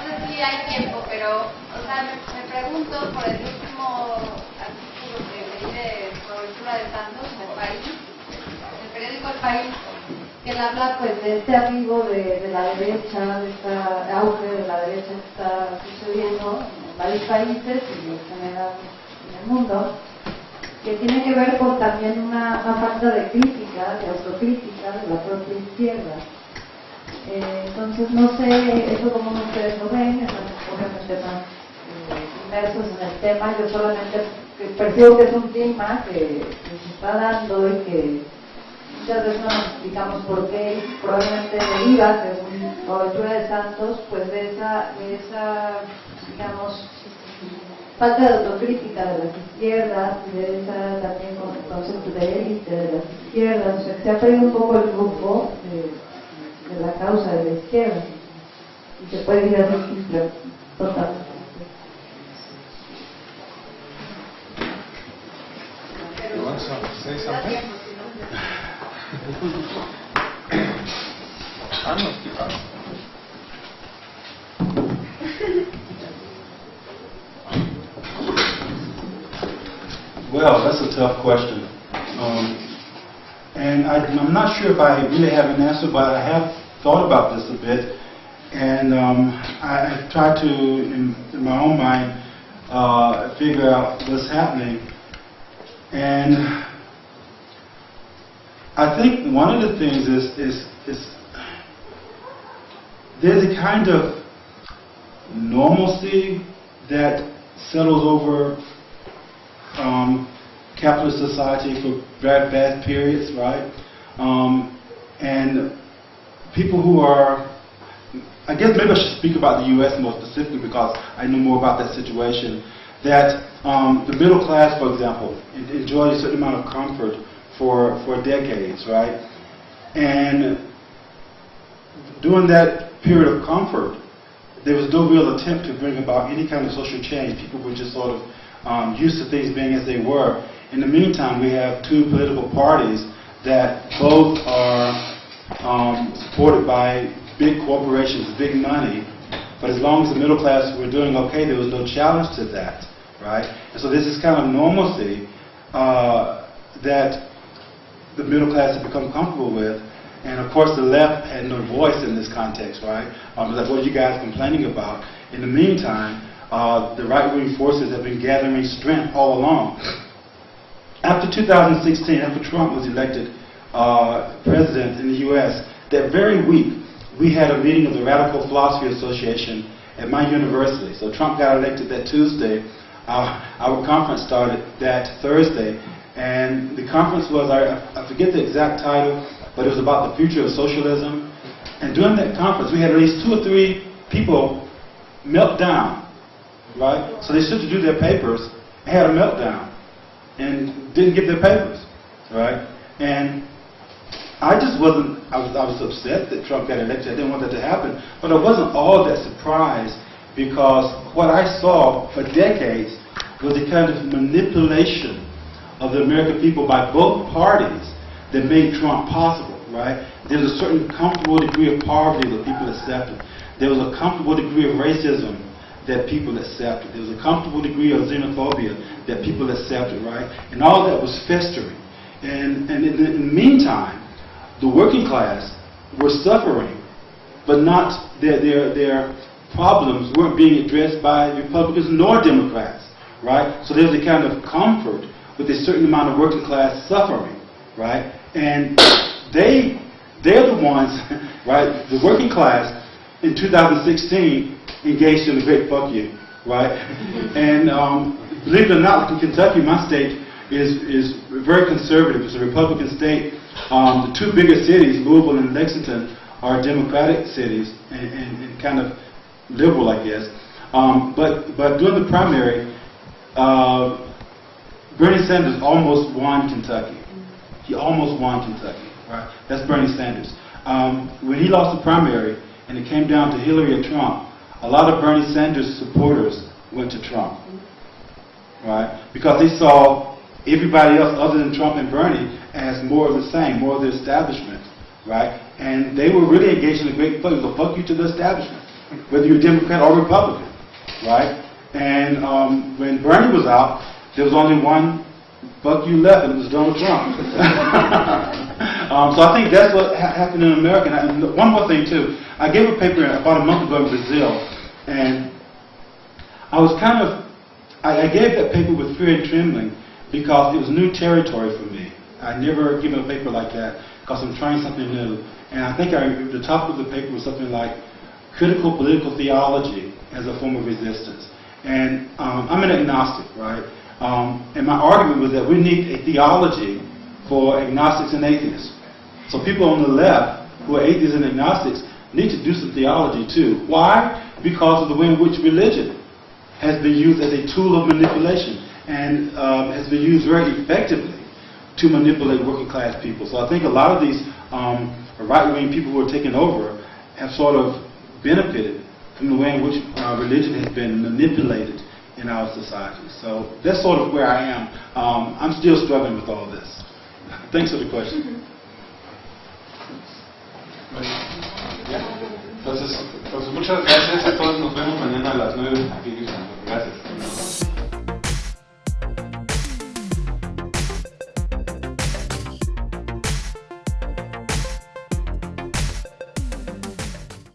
sé si hay tiempo, pero, o sea, me, me pregunto por el último artículo que leí de Cobertura de Santos en el país, en el periódico El País, él habla pues de este arribo de, la derecha, de este auge de la derecha que está sucediendo en varios países y en general en el mundo, que tiene que ver con también una, una falta de crítica, de autocrítica de la propia izquierda. Eh, entonces, no sé, eso como ustedes lo ven, están obviamente más eh, inmersos en el tema, yo solamente percibo que es un tema que, que se está dando y que muchas veces no nos explicamos por qué, y probablemente deriva, según cobertura de Santos, pues de esa, de esa digamos, falta de autocrítica de las izquierdas, y de esa también con el concepto de élite de las izquierdas, o sea, que se ha perdido un poco el grupo de, de la causa de la izquierda. Y se puede ir así, pero totalmente. Well, that's a tough question. Um, and I, I'm not sure if I really have an answer, but I have thought about this a bit. And um, I, I've tried to, in, in my own mind, uh, figure out what's happening. And I think one of the things is, is, is there's a kind of normalcy that settles over um, capitalist society for bad periods, right? Um, and people who are, I guess maybe I should speak about the U.S. more specifically because I know more about that situation. That um, the middle class, for example, en- enjoyed a certain amount of comfort for for decades, right? And during that period of comfort, there was no real attempt to bring about any kind of social change. People were just sort of um, used to things being as they were. In the meantime, we have two political parties that both are um, supported by big corporations, big money, but as long as the middle class were doing okay, there was no challenge to that, right? And so this is kind of normalcy uh, that the middle class had become comfortable with. And of course, the left had no voice in this context, right? Um, like, what are you guys complaining about? In the meantime, uh, the right-wing forces have been gathering strength all along. After 2016, after Trump was elected uh, president in the U.S., that very week, we had a meeting of the Radical Philosophy Association at my university. So Trump got elected that Tuesday. Uh, our conference started that Thursday. And the conference was, I, I forget the exact title, but it was about the future of socialism. And during that conference, we had at least two or three people melt down, right? So they stood to do their papers had a meltdown and didn't give their papers, right? And I just wasn't, I was, I was upset that Trump got elected. I didn't want that to happen. But I wasn't all that surprised because what I saw for decades was a kind of manipulation of the American people by both parties that made Trump possible, right? There was a certain comfortable degree of poverty that people accepted. There was a comfortable degree of racism that people accepted. There was a comfortable degree of xenophobia that people accepted, right? And all that was festering. And, and in, the, in the meantime, the working class were suffering, but not their, their, their problems weren't being addressed by Republicans nor Democrats, right? So there's a kind of comfort with a certain amount of working class suffering, right? And they, they're the ones, right, the working class in 2016 engaged in the great fuck you, right? and um, believe it or not, Kentucky, my state, is, is very conservative. It's a Republican state. Um, the two biggest cities, Louisville and Lexington, are Democratic cities and, and, and kind of liberal, I guess. Um, but, but during the primary, uh, Bernie Sanders almost won Kentucky. He almost won Kentucky. Right? That's Bernie Sanders. Um, when he lost the primary and it came down to Hillary or Trump, a lot of Bernie Sanders supporters went to Trump. Right? Because they saw everybody else other than Trump and Bernie as more of the same, more of the establishment. Right? And they were really engaged in a great fuck. So fuck you to the establishment, whether you're Democrat or Republican. Right? And um, when Bernie was out, there was only one fuck you left, and it was Donald Trump. um, so I think that's what ha happened in America. And one more thing, too. I gave a paper about a month ago in Brazil, and I was kind of, I, I gave that paper with fear and trembling because it was new territory for me. I'd never given a paper like that because I'm trying something new. And I think I, the top of the paper was something like critical political theology as a form of resistance. And um, I'm an agnostic, right? Um, and my argument was that we need a theology for agnostics and atheists. So people on the left who are atheists and agnostics need to do some theology too. Why? Because of the way in which religion has been used as a tool of manipulation and um, has been used very effectively to manipulate working class people. So I think a lot of these um, right-wing people who are taking over have sort of benefited from the way in which uh, religion has been manipulated in our society. So that's sort of where I am. Um, I'm still struggling with all this. Thanks for the question. Entonces, pues muchas gracias a todos. Nos vemos mañana a las 9 aquí en